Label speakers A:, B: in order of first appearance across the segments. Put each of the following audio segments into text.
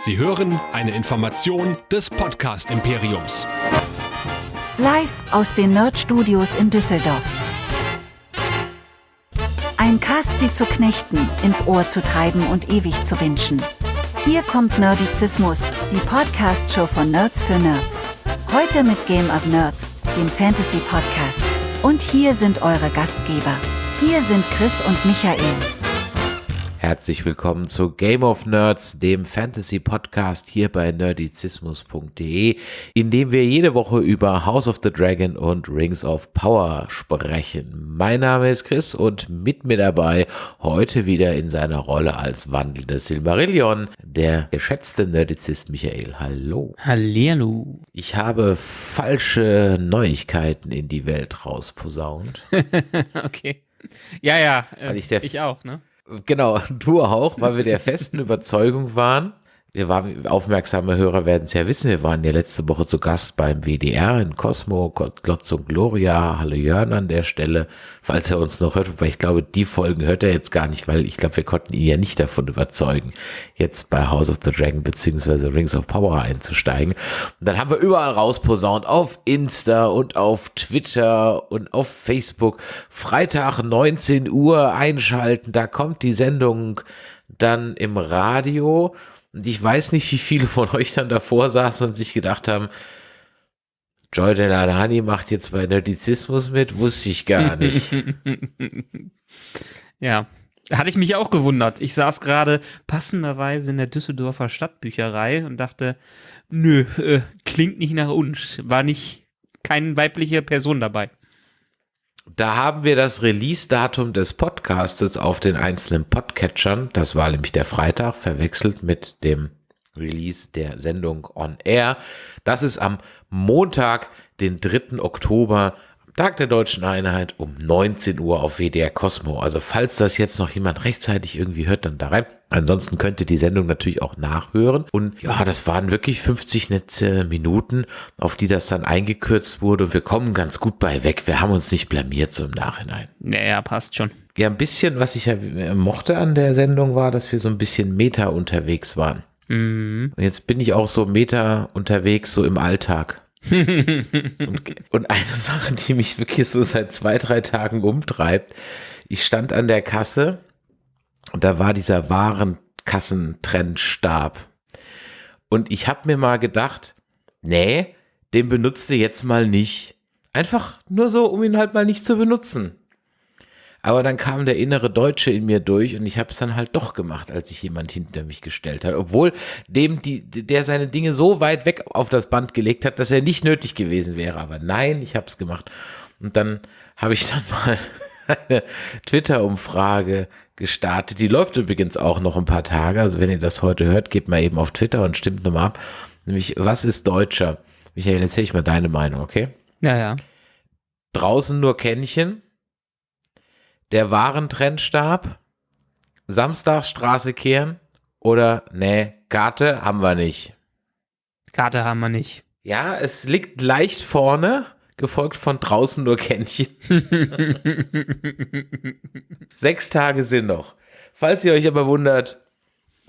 A: Sie hören eine Information des Podcast Imperiums.
B: Live aus den Nerd Studios in Düsseldorf. Ein Cast sie zu knechten, ins Ohr zu treiben und ewig zu wünschen. Hier kommt Nerdizismus, die Podcast-Show von Nerds für Nerds. Heute mit Game of Nerds, dem Fantasy-Podcast. Und hier sind eure Gastgeber. Hier sind Chris und Michael.
C: Herzlich willkommen zu Game of Nerds, dem Fantasy Podcast hier bei nerdizismus.de, in dem wir jede Woche über House of the Dragon und Rings of Power sprechen. Mein Name ist Chris und mit mir dabei heute wieder in seiner Rolle als wandelndes Silmarillion der geschätzte Nerdizist Michael. Hallo.
D: Hallihallo.
C: Ich habe falsche Neuigkeiten in die Welt rausposaunt.
D: okay. Ja, ja, äh,
C: ich
D: ich auch, ne?
C: Genau, du auch, weil wir der festen Überzeugung waren. Wir waren, aufmerksame Hörer werden es ja wissen, wir waren ja letzte Woche zu Gast beim WDR in Cosmo, Glotz und Gloria, Hallo Jörn an der Stelle, falls er uns noch hört, wobei ich glaube, die Folgen hört er jetzt gar nicht, weil ich glaube, wir konnten ihn ja nicht davon überzeugen, jetzt bei House of the Dragon beziehungsweise Rings of Power einzusteigen. Und dann haben wir überall rausposaunt, auf Insta und auf Twitter und auf Facebook, Freitag 19 Uhr einschalten, da kommt die Sendung dann im Radio. Und ich weiß nicht, wie viele von euch dann davor saßen und sich gedacht haben, Joy Delanani macht jetzt bei Nerdizismus mit, wusste ich gar nicht.
D: ja. Hatte ich mich auch gewundert. Ich saß gerade passenderweise in der Düsseldorfer Stadtbücherei und dachte, nö, äh, klingt nicht nach uns. War nicht keine weibliche Person dabei.
C: Da haben wir das Release-Datum des Podcastes auf den einzelnen Podcatchern. Das war nämlich der Freitag, verwechselt mit dem Release der Sendung On Air. Das ist am Montag, den 3. Oktober, Tag der Deutschen Einheit um 19 Uhr auf WDR Cosmo. Also falls das jetzt noch jemand rechtzeitig irgendwie hört, dann da rein. Ansonsten könnt ihr die Sendung natürlich auch nachhören. Und ja, das waren wirklich 50 nette Minuten, auf die das dann eingekürzt wurde. Und wir kommen ganz gut bei weg. Wir haben uns nicht blamiert so im Nachhinein.
D: Naja, passt schon.
C: Ja, ein bisschen, was ich ja mochte an der Sendung war, dass wir so ein bisschen Meta unterwegs waren.
D: Mhm.
C: Und jetzt bin ich auch so Meta unterwegs, so im Alltag. und, und eine Sache, die mich wirklich so seit zwei, drei Tagen umtreibt. Ich stand an der Kasse und da war dieser Warenkassentrendstab. Und ich habe mir mal gedacht, nee, den benutzt du jetzt mal nicht. Einfach nur so, um ihn halt mal nicht zu benutzen. Aber dann kam der innere Deutsche in mir durch und ich habe es dann halt doch gemacht, als sich jemand hinter mich gestellt hat. Obwohl dem, die, der seine Dinge so weit weg auf das Band gelegt hat, dass er nicht nötig gewesen wäre. Aber nein, ich habe es gemacht. Und dann habe ich dann mal eine Twitter-Umfrage gestartet. Die läuft übrigens auch noch ein paar Tage. Also wenn ihr das heute hört, gebt mal eben auf Twitter und stimmt nochmal ab. Nämlich, was ist Deutscher? Michael, erzähl ich mal deine Meinung, okay?
D: Ja, ja.
C: Draußen nur Kännchen, der Warentrendstab, Samstagsstraße kehren oder nee, Karte haben wir nicht.
D: Karte haben wir nicht.
C: Ja, es liegt leicht vorne, gefolgt von draußen nur Kännchen. Sechs Tage sind noch. Falls ihr euch aber wundert,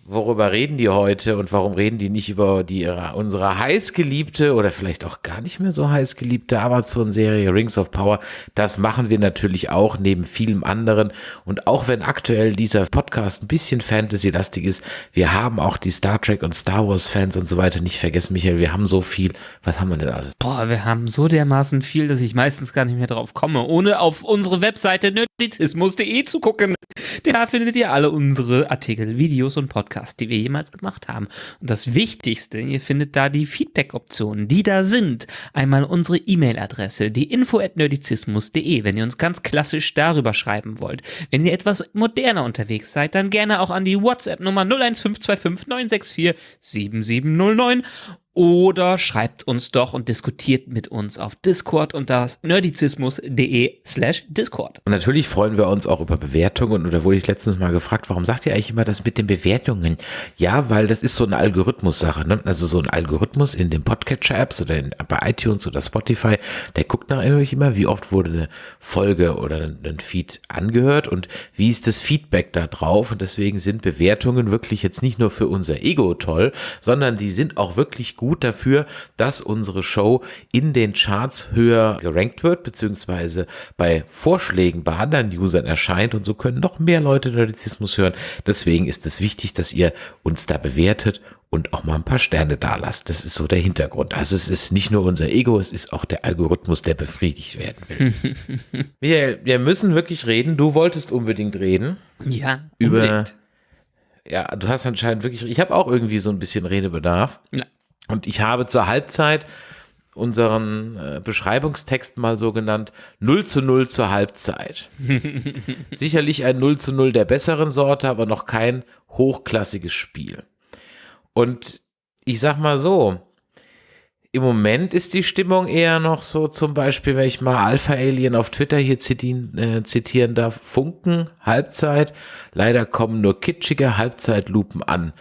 C: worüber reden die heute und warum reden die nicht über die ihre, unsere heißgeliebte oder vielleicht auch gar nicht mehr so heißgeliebte Amazon-Serie Rings of Power, das machen wir natürlich auch neben vielem anderen. Und auch wenn aktuell dieser Podcast ein bisschen Fantasy-lastig ist, wir haben auch die Star Trek und Star Wars Fans und so weiter nicht vergessen, Michael, wir haben so viel, was haben wir denn alles?
D: Boah, wir haben so dermaßen viel, dass ich meistens gar nicht mehr drauf komme, ohne auf unsere Webseite nerdizismus.de zu gucken. Da findet ihr alle unsere Artikel, Videos und Podcasts, die wir jemals gemacht haben. Und das Wichtigste, ihr findet da die Feedback-Optionen, die da sind. Einmal unsere E-Mail-Adresse, die info at nerdizismus.de, wenn ihr uns ganz klassisch darüber schreiben wollt. Wenn ihr etwas moderner unterwegs seid, dann gerne auch an die WhatsApp-Nummer 01525 964 7709 oder schreibt uns doch und diskutiert mit uns auf Discord unter nerdizismus.de slash Discord.
C: Und natürlich freuen wir uns auch über Bewertungen. Und da wurde ich letztens mal gefragt, warum sagt ihr eigentlich immer das mit den Bewertungen? Ja, weil das ist so eine Algorithmus-Sache. Ne? Also so ein Algorithmus in den Podcatcher-Apps oder in, bei iTunes oder Spotify, der guckt natürlich immer, wie oft wurde eine Folge oder ein, Feed angehört und wie ist das Feedback da drauf. Und deswegen sind Bewertungen wirklich jetzt nicht nur für unser Ego toll, sondern die sind auch wirklich gut gut dafür, dass unsere Show in den Charts höher gerankt wird, beziehungsweise bei Vorschlägen bei anderen Usern erscheint und so können noch mehr Leute Nerdizismus hören. Deswegen ist es wichtig, dass ihr uns da bewertet und auch mal ein paar Sterne da lasst. Das ist so der Hintergrund. Also es ist nicht nur unser Ego, es ist auch der Algorithmus, der befriedigt werden will. Michael, wir müssen wirklich reden. Du wolltest unbedingt reden.
D: Ja,
C: unbedingt. über ja, du hast anscheinend wirklich, ich habe auch irgendwie so ein bisschen Redebedarf. Ja. Und ich habe zur Halbzeit unseren äh, Beschreibungstext mal so genannt 0 zu 0 zur Halbzeit. Sicherlich ein 0 zu 0 der besseren Sorte, aber noch kein hochklassiges Spiel. Und ich sag mal so, im Moment ist die Stimmung eher noch so, zum Beispiel, wenn ich mal Alpha Alien auf Twitter hier zitieren, äh, zitieren darf, Funken, Halbzeit. Leider kommen nur kitschige Halbzeitlupen an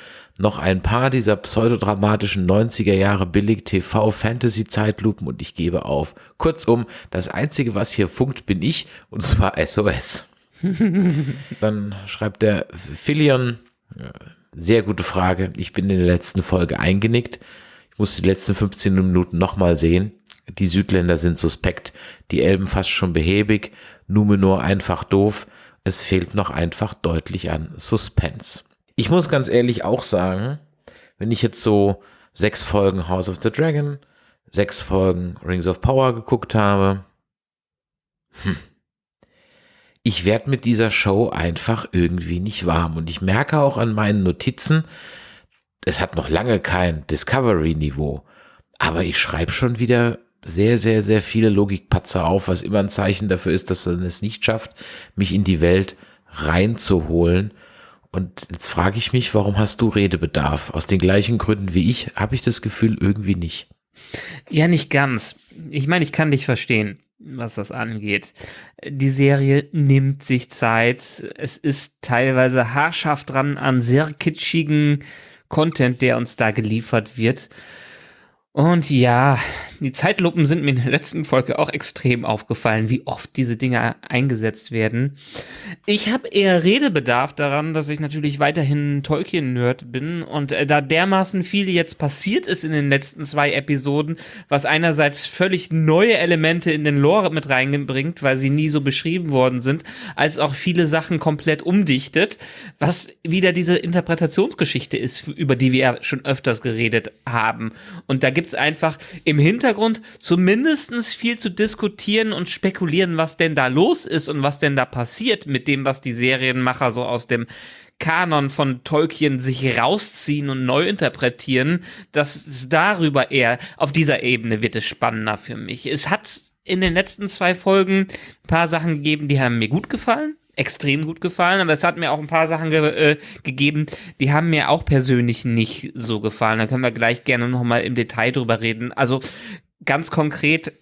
C: noch ein paar dieser pseudodramatischen 90er Jahre billig TV Fantasy Zeitlupen und ich gebe auf. Kurzum, das einzige, was hier funkt, bin ich und zwar SOS. Dann schreibt der Philion, sehr gute Frage. Ich bin in der letzten Folge eingenickt. Ich muss die letzten 15 Minuten nochmal sehen. Die Südländer sind suspekt, die Elben fast schon behäbig, Numenor einfach doof. Es fehlt noch einfach deutlich an Suspense. Ich muss ganz ehrlich auch sagen, wenn ich jetzt so sechs Folgen House of the Dragon, sechs Folgen Rings of Power geguckt habe, hm, ich werde mit dieser Show einfach irgendwie nicht warm. Und ich merke auch an meinen Notizen, es hat noch lange kein Discovery-Niveau, aber ich schreibe schon wieder sehr, sehr, sehr viele Logikpatzer auf, was immer ein Zeichen dafür ist, dass man es nicht schafft, mich in die Welt reinzuholen und jetzt frage ich mich, warum hast du Redebedarf? Aus den gleichen Gründen wie ich habe ich das Gefühl irgendwie nicht.
D: Ja, nicht ganz. Ich meine, ich kann dich verstehen, was das angeht. Die Serie nimmt sich Zeit. Es ist teilweise haarscharf dran an sehr kitschigen Content, der uns da geliefert wird. Und ja, die Zeitlupen sind mir in der letzten Folge auch extrem aufgefallen, wie oft diese Dinge eingesetzt werden. Ich habe eher Redebedarf daran, dass ich natürlich weiterhin Tolkien-Nerd bin und äh, da dermaßen viel jetzt passiert ist in den letzten zwei Episoden, was einerseits völlig neue Elemente in den Lore mit reinbringt, weil sie nie so beschrieben worden sind, als auch viele Sachen komplett umdichtet, was wieder diese Interpretationsgeschichte ist, über die wir ja schon öfters geredet haben. Und da gibt's einfach im Hintergrund zumindest viel zu diskutieren und spekulieren, was denn da los ist und was denn da passiert mit dem, was die Serienmacher so aus dem Kanon von Tolkien sich rausziehen und neu interpretieren, dass es darüber eher auf dieser Ebene wird es spannender für mich. Es hat in den letzten zwei Folgen ein paar Sachen gegeben, die haben mir gut gefallen extrem gut gefallen, aber es hat mir auch ein paar Sachen ge äh, gegeben, die haben mir auch persönlich nicht so gefallen. Da können wir gleich gerne nochmal im Detail drüber reden. Also ganz konkret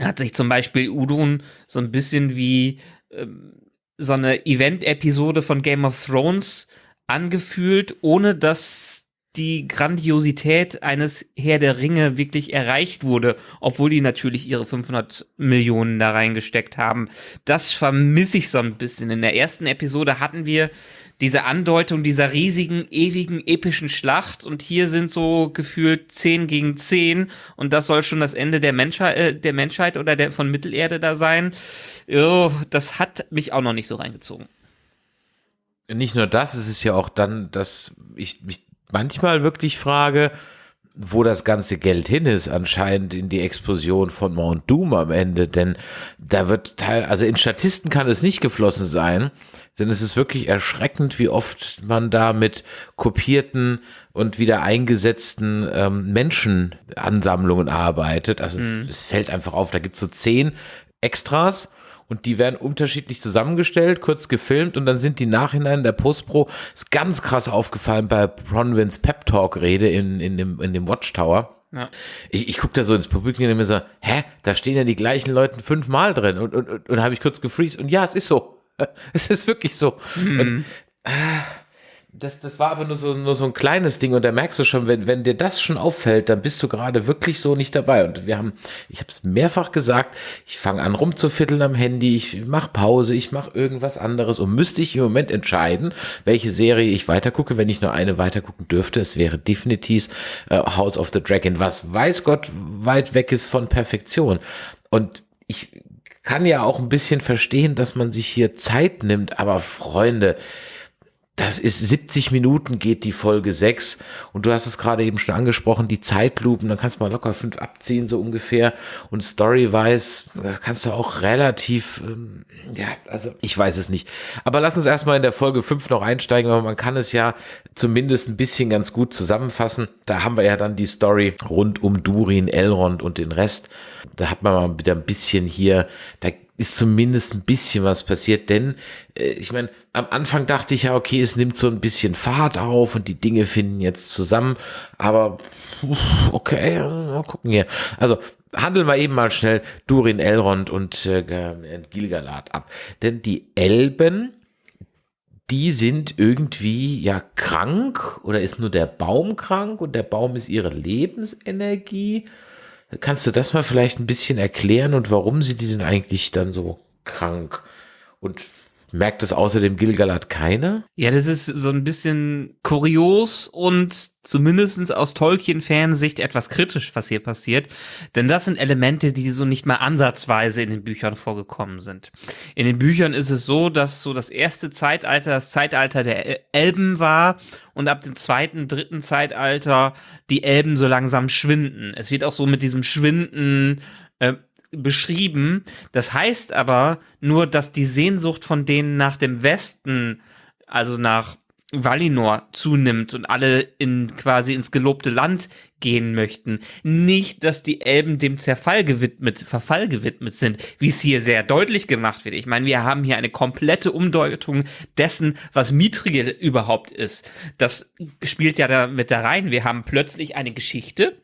D: hat sich zum Beispiel Udun so ein bisschen wie ähm, so eine Event-Episode von Game of Thrones angefühlt, ohne dass die Grandiosität eines Herr der Ringe wirklich erreicht wurde, obwohl die natürlich ihre 500 Millionen da reingesteckt haben. Das vermisse ich so ein bisschen. In der ersten Episode hatten wir diese Andeutung dieser riesigen, ewigen, epischen Schlacht und hier sind so gefühlt 10 gegen 10 und das soll schon das Ende der Menschheit, äh, der Menschheit oder der von Mittelerde da sein. Oh, das hat mich auch noch nicht so reingezogen.
C: Nicht nur das, es ist ja auch dann, dass ich mich manchmal wirklich frage, wo das ganze Geld hin ist, anscheinend in die Explosion von Mount Doom am Ende, denn da wird teil, also in Statisten kann es nicht geflossen sein, denn es ist wirklich erschreckend, wie oft man da mit kopierten und wieder eingesetzten ähm, Menschenansammlungen arbeitet. Also mhm. es, es, fällt einfach auf, da gibt es so zehn Extras und die werden unterschiedlich zusammengestellt, kurz gefilmt und dann sind die Nachhinein der Postpro, ist ganz krass aufgefallen bei Bronwyn's Pep Talk Rede in, in, dem, in dem Watchtower. Ja. Ich, ich gucke da so ins Publikum und mir so, hä, da stehen ja die gleichen Leute fünfmal drin und, und, und, und habe ich kurz gefreezed und ja, es ist so. Es ist wirklich so. Mhm. Und, äh, das, das war aber nur so, nur so ein kleines Ding und da merkst du schon, wenn, wenn dir das schon auffällt, dann bist du gerade wirklich so nicht dabei. Und wir haben, ich habe es mehrfach gesagt, ich fange an rumzufitteln am Handy, ich mache Pause, ich mache irgendwas anderes und müsste ich im Moment entscheiden, welche Serie ich weitergucke, wenn ich nur eine weitergucken dürfte. Es wäre definitiv äh, House of the Dragon, was weiß Gott weit weg ist von Perfektion. Und ich kann ja auch ein bisschen verstehen, dass man sich hier Zeit nimmt, aber Freunde, das ist 70 Minuten geht die Folge 6 und du hast es gerade eben schon angesprochen, die Zeitlupen, dann kannst du mal locker fünf abziehen, so ungefähr und Story-wise, das kannst du auch relativ, ähm, ja, also ich weiß es nicht. Aber lass uns erstmal in der Folge 5 noch einsteigen, weil man kann es ja zumindest ein bisschen ganz gut zusammenfassen. Da haben wir ja dann die Story rund um Durin, Elrond und den Rest. Da hat man mal wieder ein bisschen hier, da ist zumindest ein bisschen was passiert, denn äh, ich meine, am Anfang dachte ich ja, okay, es nimmt so ein bisschen Fahrt auf und die Dinge finden jetzt zusammen, aber okay, mal gucken hier. Also handeln wir eben mal schnell Durin, Elrond und äh, Gilgalad ab, denn die Elben die sind irgendwie ja krank oder ist nur der Baum krank und der Baum ist ihre Lebensenergie Kannst du das mal vielleicht ein bisschen erklären und warum sind die denn eigentlich dann so krank? Und merkt es außerdem Gilgalad keiner?
D: Ja, das ist so ein bisschen kurios und zumindest aus Tolkien-Fansicht etwas kritisch, was hier passiert. Denn das sind Elemente, die so nicht mal ansatzweise in den Büchern vorgekommen sind. In den Büchern ist es so, dass so das erste Zeitalter das Zeitalter der Elben war und ab dem zweiten, dritten Zeitalter die Elben so langsam schwinden. Es wird auch so mit diesem Schwinden äh, beschrieben. Das heißt aber nur, dass die Sehnsucht von denen nach dem Westen, also nach Valinor zunimmt und alle in quasi ins gelobte Land gehen möchten. Nicht, dass die Elben dem Zerfall gewidmet, Verfall gewidmet sind, wie es hier sehr deutlich gemacht wird. Ich meine, wir haben hier eine komplette Umdeutung dessen, was Mithril überhaupt ist. Das spielt ja da mit da rein. Wir haben plötzlich eine Geschichte,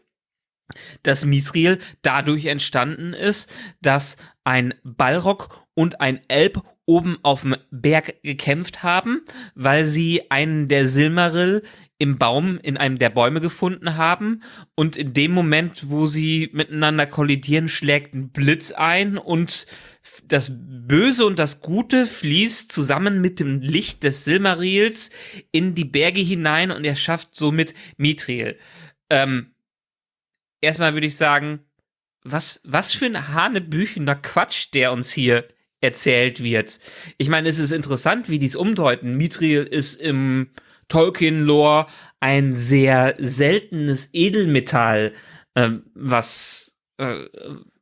D: dass Mithril dadurch entstanden ist, dass ein Balrog und ein Elb oben auf dem Berg gekämpft haben, weil sie einen der Silmaril im Baum in einem der Bäume gefunden haben und in dem Moment, wo sie miteinander kollidieren, schlägt ein Blitz ein und das Böse und das Gute fließt zusammen mit dem Licht des Silmarils in die Berge hinein und er schafft somit Mithril. Ähm, erstmal würde ich sagen, was, was für ein hanebüchener Quatsch, der uns hier erzählt wird. Ich meine, es ist interessant, wie dies umdeuten. Mithril ist im Tolkien-Lore ein sehr seltenes Edelmetall, äh, was, äh,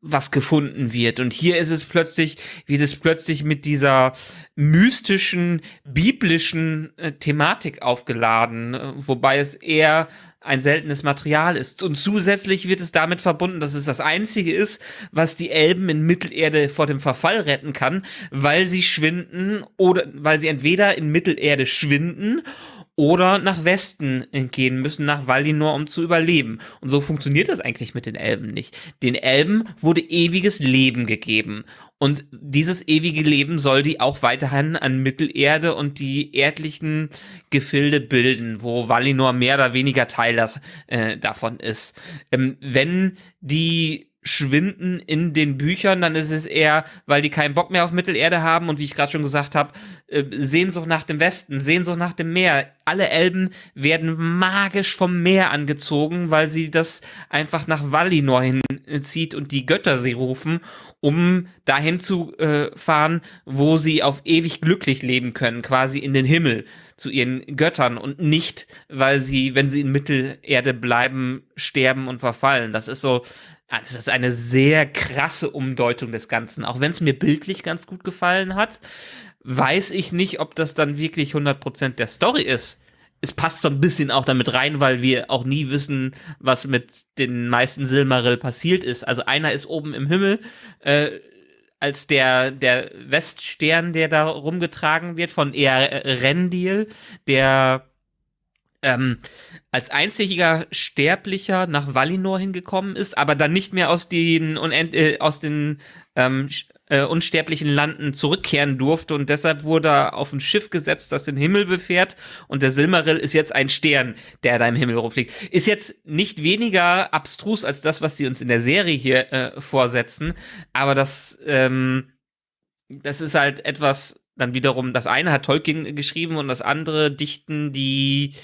D: was gefunden wird. Und hier ist es plötzlich, wie das plötzlich mit dieser mystischen, biblischen äh, Thematik aufgeladen, äh, wobei es eher ein seltenes Material ist. Und zusätzlich wird es damit verbunden, dass es das einzige ist, was die Elben in Mittelerde vor dem Verfall retten kann, weil sie schwinden oder weil sie entweder in Mittelerde schwinden oder nach Westen gehen müssen, nach Valinor, um zu überleben. Und so funktioniert das eigentlich mit den Elben nicht. Den Elben wurde ewiges Leben gegeben. Und dieses ewige Leben soll die auch weiterhin an Mittelerde und die erdlichen Gefilde bilden, wo Valinor mehr oder weniger Teil das, äh, davon ist. Ähm, wenn die schwinden in den Büchern, dann ist es eher, weil die keinen Bock mehr auf Mittelerde haben und wie ich gerade schon gesagt habe, äh, Sehnsucht nach dem Westen, Sehnsucht nach dem Meer. Alle Elben werden magisch vom Meer angezogen, weil sie das einfach nach Valinor hinzieht und die Götter sie rufen, um dahin zu äh, fahren, wo sie auf ewig glücklich leben können, quasi in den Himmel zu ihren Göttern und nicht, weil sie, wenn sie in Mittelerde bleiben, sterben und verfallen. Das ist so, Ah, das ist eine sehr krasse Umdeutung des Ganzen. Auch wenn es mir bildlich ganz gut gefallen hat, weiß ich nicht, ob das dann wirklich 100% der Story ist. Es passt so ein bisschen auch damit rein, weil wir auch nie wissen, was mit den meisten Silmaril passiert ist. Also einer ist oben im Himmel, äh, als der, der Weststern, der da rumgetragen wird von Erendil, der ähm, als einziger Sterblicher nach Valinor hingekommen ist, aber dann nicht mehr aus den, Unend äh, aus den ähm, äh, unsterblichen Landen zurückkehren durfte und deshalb wurde er auf ein Schiff gesetzt, das den Himmel befährt und der Silmaril ist jetzt ein Stern, der da im Himmel rumfliegt. Ist jetzt nicht weniger abstrus als das, was sie uns in der Serie hier äh, vorsetzen, aber das, ähm, das ist halt etwas, dann wiederum, das eine hat Tolkien geschrieben und das andere dichten die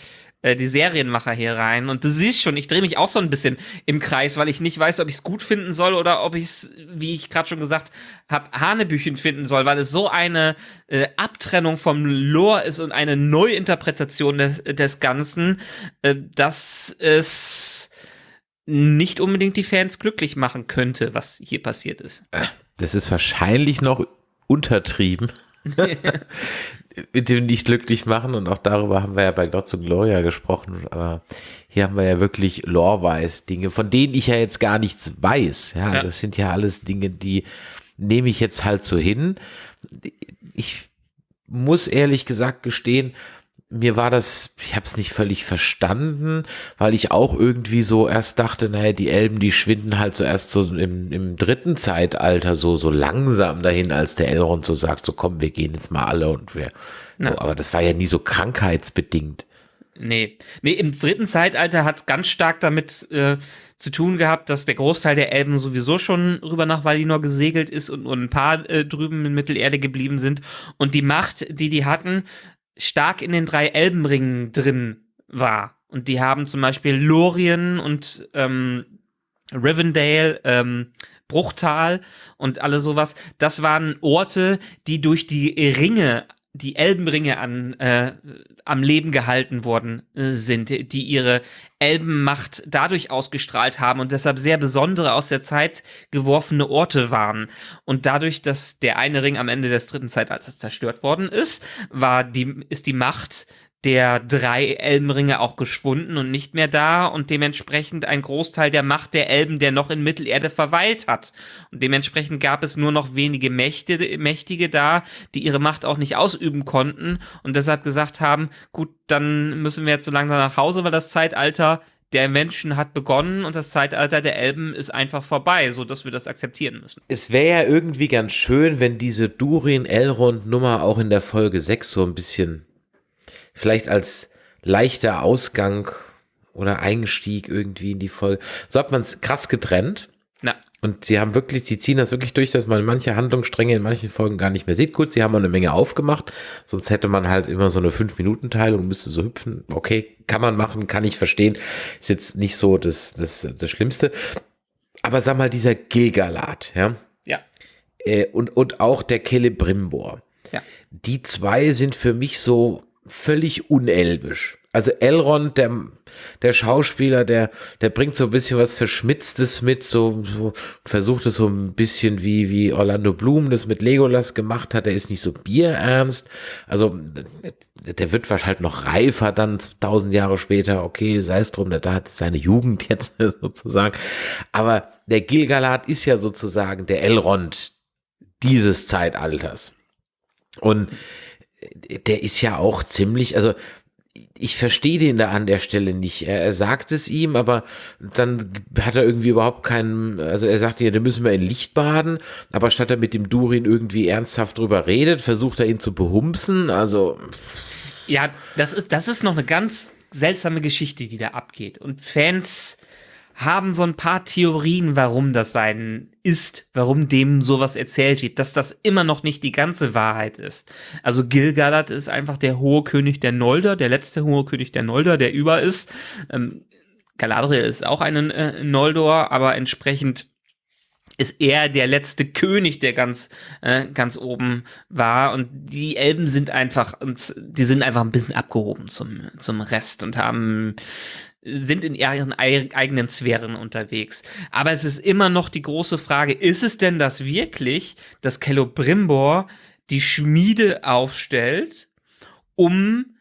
D: äh, die Serienmacher hier rein. Und du siehst schon, ich drehe mich auch so ein bisschen im Kreis, weil ich nicht weiß, ob ich es gut finden soll oder ob ich es, wie ich gerade schon gesagt habe, Hanebüchen finden soll, weil es so eine äh, Abtrennung vom Lore ist und eine Neuinterpretation des, des Ganzen, äh, dass es nicht unbedingt die Fans glücklich machen könnte, was hier passiert ist.
C: Das ist wahrscheinlich noch untertrieben. mit dem nicht glücklich machen und auch darüber haben wir ja bei Glotz und Gloria gesprochen, aber hier haben wir ja wirklich lore-wise Dinge, von denen ich ja jetzt gar nichts weiß. Ja, ja, das sind ja alles Dinge, die nehme ich jetzt halt so hin. Ich muss ehrlich gesagt gestehen, mir war das, ich habe es nicht völlig verstanden, weil ich auch irgendwie so erst dachte, naja, die Elben, die schwinden halt so erst so im, im dritten Zeitalter so, so langsam dahin, als der Elrond so sagt, so komm, wir gehen jetzt mal alle und wir, so, aber das war ja nie so krankheitsbedingt.
D: Nee. Nee, im dritten Zeitalter hat es ganz stark damit äh, zu tun gehabt, dass der Großteil der Elben sowieso schon rüber nach Valinor gesegelt ist und nur ein paar äh, drüben in Mittelerde geblieben sind. Und die Macht, die die hatten, stark in den drei Elbenringen drin war. Und die haben zum Beispiel Lorien und ähm, Rivendale, ähm, Bruchtal und alle sowas. Das waren Orte, die durch die Ringe die Elbenringe an, äh, am Leben gehalten worden äh, sind, die ihre Elbenmacht dadurch ausgestrahlt haben und deshalb sehr besondere aus der Zeit geworfene Orte waren. Und dadurch, dass der eine Ring am Ende des dritten Zeitalters zerstört worden ist, war die, ist die Macht der drei Elbenringe auch geschwunden und nicht mehr da und dementsprechend ein Großteil der Macht der Elben, der noch in Mittelerde verweilt hat. Und dementsprechend gab es nur noch wenige Mächte, Mächtige da, die ihre Macht auch nicht ausüben konnten und deshalb gesagt haben, gut, dann müssen wir jetzt so langsam nach Hause, weil das Zeitalter der Menschen hat begonnen und das Zeitalter der Elben ist einfach vorbei, so dass wir das akzeptieren müssen.
C: Es wäre ja irgendwie ganz schön, wenn diese Durin-Elrond-Nummer auch in der Folge 6 so ein bisschen vielleicht als leichter Ausgang oder Einstieg irgendwie in die Folge. So hat man es krass getrennt.
D: Na.
C: Und sie haben wirklich, sie ziehen das wirklich durch, dass man manche Handlungsstränge in manchen Folgen gar nicht mehr sieht. Gut, sie haben eine Menge aufgemacht, sonst hätte man halt immer so eine 5-Minuten-Teilung, müsste so hüpfen. Okay, kann man machen, kann ich verstehen. Ist jetzt nicht so das, das, das Schlimmste. Aber sag mal, dieser Gilgalat, ja.
D: Ja.
C: Äh, und, und auch der Celebrimbor.
D: Ja.
C: Die zwei sind für mich so völlig unelbisch. Also Elrond, der, der Schauspieler, der, der bringt so ein bisschen was Verschmitztes mit, so, so versucht es so ein bisschen wie, wie Orlando Bloom das mit Legolas gemacht hat. Der ist nicht so bierernst. Also, der wird wahrscheinlich halt noch reifer dann tausend Jahre später. Okay, sei es drum, der da hat seine Jugend jetzt sozusagen. Aber der Gilgalad ist ja sozusagen der Elrond dieses Zeitalters. Und der ist ja auch ziemlich, also ich verstehe den da an der Stelle nicht. Er, er, sagt es ihm, aber dann hat er irgendwie überhaupt keinen, also er sagt ja, da müssen wir in Licht baden, aber statt er mit dem Durin irgendwie ernsthaft drüber redet, versucht er ihn zu behumpsen, also.
D: Ja, das ist, das ist noch eine ganz seltsame Geschichte, die da abgeht. Und Fans haben so ein paar Theorien, warum das sein ist, warum dem sowas erzählt wird, dass das immer noch nicht die ganze Wahrheit ist. Also Gilgalad ist einfach der hohe König der Nolder, der letzte hohe König der Nolder, der über ist. Ähm, Galadriel ist auch ein äh, Noldor, aber entsprechend ist er der letzte König, der ganz, äh, ganz oben war. Und die Elben sind einfach, und die sind einfach ein bisschen abgehoben zum, zum Rest und haben sind in ihren eigenen Sphären unterwegs. Aber es ist immer noch die große Frage, ist es denn das wirklich, dass Celebrimbor die Schmiede aufstellt, um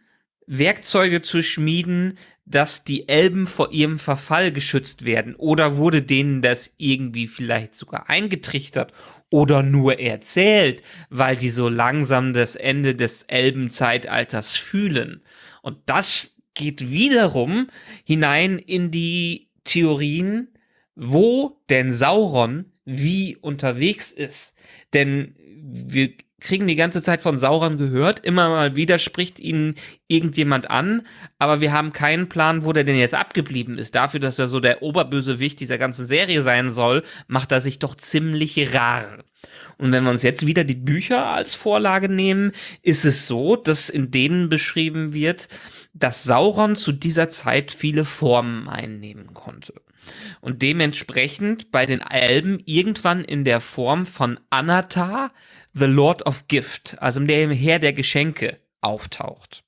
D: Werkzeuge zu schmieden, dass die Elben vor ihrem Verfall geschützt werden? Oder wurde denen das irgendwie vielleicht sogar eingetrichtert oder nur erzählt, weil die so langsam das Ende des Elbenzeitalters fühlen? Und das geht wiederum hinein in die Theorien, wo denn Sauron wie unterwegs ist. Denn wir kriegen die ganze Zeit von Sauron gehört. Immer mal wieder spricht ihn irgendjemand an, aber wir haben keinen Plan, wo der denn jetzt abgeblieben ist. Dafür, dass er so der Oberbösewicht dieser ganzen Serie sein soll, macht er sich doch ziemlich rar. Und wenn wir uns jetzt wieder die Bücher als Vorlage nehmen, ist es so, dass in denen beschrieben wird, dass Sauron zu dieser Zeit viele Formen einnehmen konnte. Und dementsprechend bei den Elben irgendwann in der Form von Anatar, The Lord of Gift, also dem Herr der Geschenke, auftaucht.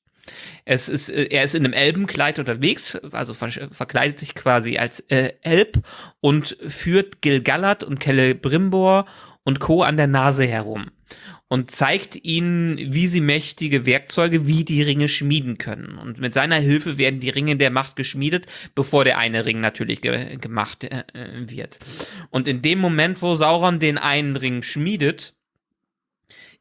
D: Es ist, äh, er ist in einem Elbenkleid unterwegs, also ver verkleidet sich quasi als äh, Elb und führt Gilgalad und Celebrimbor und Co. an der Nase herum und zeigt ihnen, wie sie mächtige Werkzeuge wie die Ringe schmieden können. Und mit seiner Hilfe werden die Ringe der Macht geschmiedet, bevor der eine Ring natürlich ge gemacht äh, wird. Und in dem Moment, wo Sauron den einen Ring schmiedet,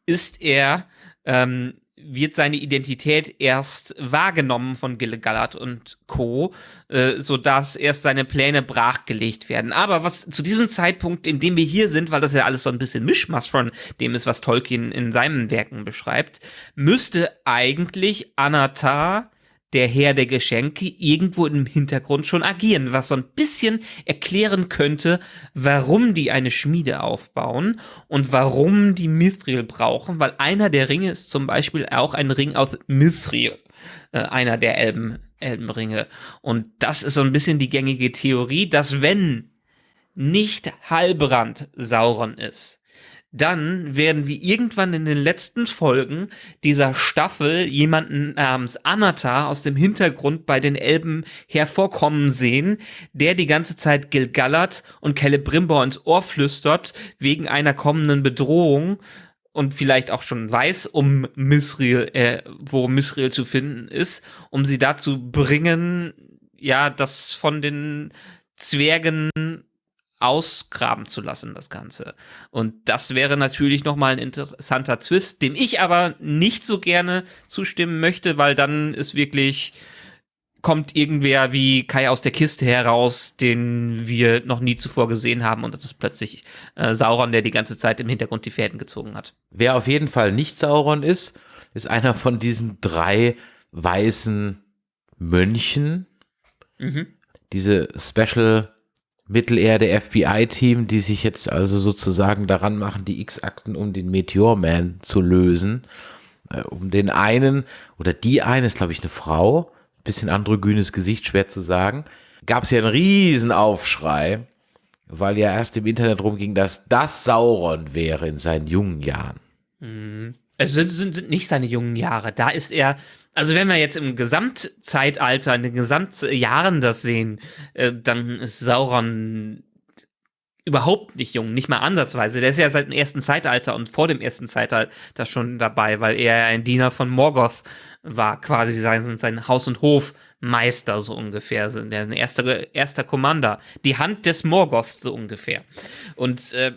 D: ist er ähm, wird seine Identität erst wahrgenommen von Gilgalad und Co., äh, sodass erst seine Pläne brachgelegt werden. Aber was zu diesem Zeitpunkt, in dem wir hier sind, weil das ja alles so ein bisschen Mischmasch von dem ist, was Tolkien in seinen Werken beschreibt, müsste eigentlich Anatar der Herr der Geschenke irgendwo im Hintergrund schon agieren, was so ein bisschen erklären könnte, warum die eine Schmiede aufbauen und warum die Mithril brauchen, weil einer der Ringe ist zum Beispiel auch ein Ring aus Mithril, äh, einer der Elben, Elbenringe. Und das ist so ein bisschen die gängige Theorie, dass wenn nicht Halbrand Sauron ist, dann werden wir irgendwann in den letzten Folgen dieser Staffel jemanden namens Anatar aus dem Hintergrund bei den Elben hervorkommen sehen, der die ganze Zeit Gilgalad und Celebrimbor ins Ohr flüstert wegen einer kommenden Bedrohung und vielleicht auch schon weiß, um Misriel, äh, wo Misriel zu finden ist, um sie dazu bringen, ja, das von den Zwergen ausgraben zu lassen, das Ganze. Und das wäre natürlich nochmal ein interessanter Twist, dem ich aber nicht so gerne zustimmen möchte, weil dann ist wirklich kommt irgendwer wie Kai aus der Kiste heraus, den wir noch nie zuvor gesehen haben und das ist plötzlich äh, Sauron, der die ganze Zeit im Hintergrund die Fäden gezogen hat.
C: Wer auf jeden Fall nicht Sauron ist, ist einer von diesen drei weißen Mönchen. Mhm. Diese Special Mittelerde FBI-Team, die sich jetzt also sozusagen daran machen, die X-Akten um den Meteor Man zu lösen. Äh, um den einen oder die eine ist, glaube ich, eine Frau, bisschen androgynes Gesicht, schwer zu sagen. Gab es ja einen riesen Aufschrei, weil ja erst im Internet rumging, dass das Sauron wäre in seinen jungen Jahren.
D: Mhm. Es sind, sind, sind nicht seine jungen Jahre. Da ist er also wenn wir jetzt im Gesamtzeitalter, in den Gesamtjahren das sehen, äh, dann ist Sauron überhaupt nicht jung, nicht mal ansatzweise. Der ist ja seit dem ersten Zeitalter und vor dem ersten Zeitalter schon dabei, weil er ein Diener von Morgoth war, quasi sein, sein Haus- und Hofmeister so ungefähr, der erste, erster Commander, die Hand des Morgoths so ungefähr. Und äh,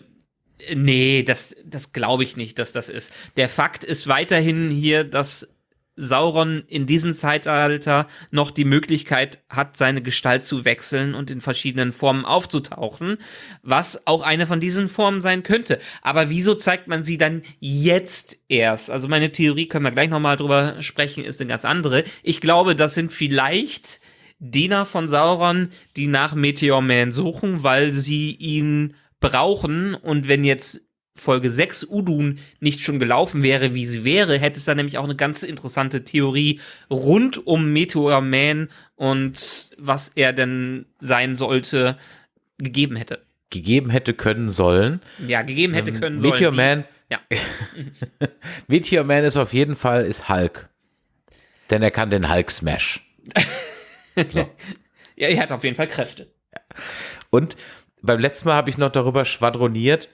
D: Nee, das, das glaube ich nicht, dass das ist. Der Fakt ist weiterhin hier, dass Sauron in diesem Zeitalter noch die Möglichkeit hat, seine Gestalt zu wechseln und in verschiedenen Formen aufzutauchen, was auch eine von diesen Formen sein könnte. Aber wieso zeigt man sie dann jetzt erst? Also meine Theorie, können wir gleich nochmal drüber sprechen, ist eine ganz andere. Ich glaube, das sind vielleicht Diener von Sauron, die nach Meteor Man suchen, weil sie ihn brauchen und wenn jetzt Folge 6 Udun nicht schon gelaufen wäre, wie sie wäre, hätte es da nämlich auch eine ganz interessante Theorie rund um Meteor Man und was er denn sein sollte, gegeben hätte.
C: Gegeben hätte können sollen.
D: Ja, gegeben hätte ähm, können sollen.
C: Meteor Man. Ja. Meteor Man ist auf jeden Fall ist Hulk. Denn er kann den Hulk Smash.
D: So. ja, er hat auf jeden Fall Kräfte.
C: Und beim letzten Mal habe ich noch darüber schwadroniert,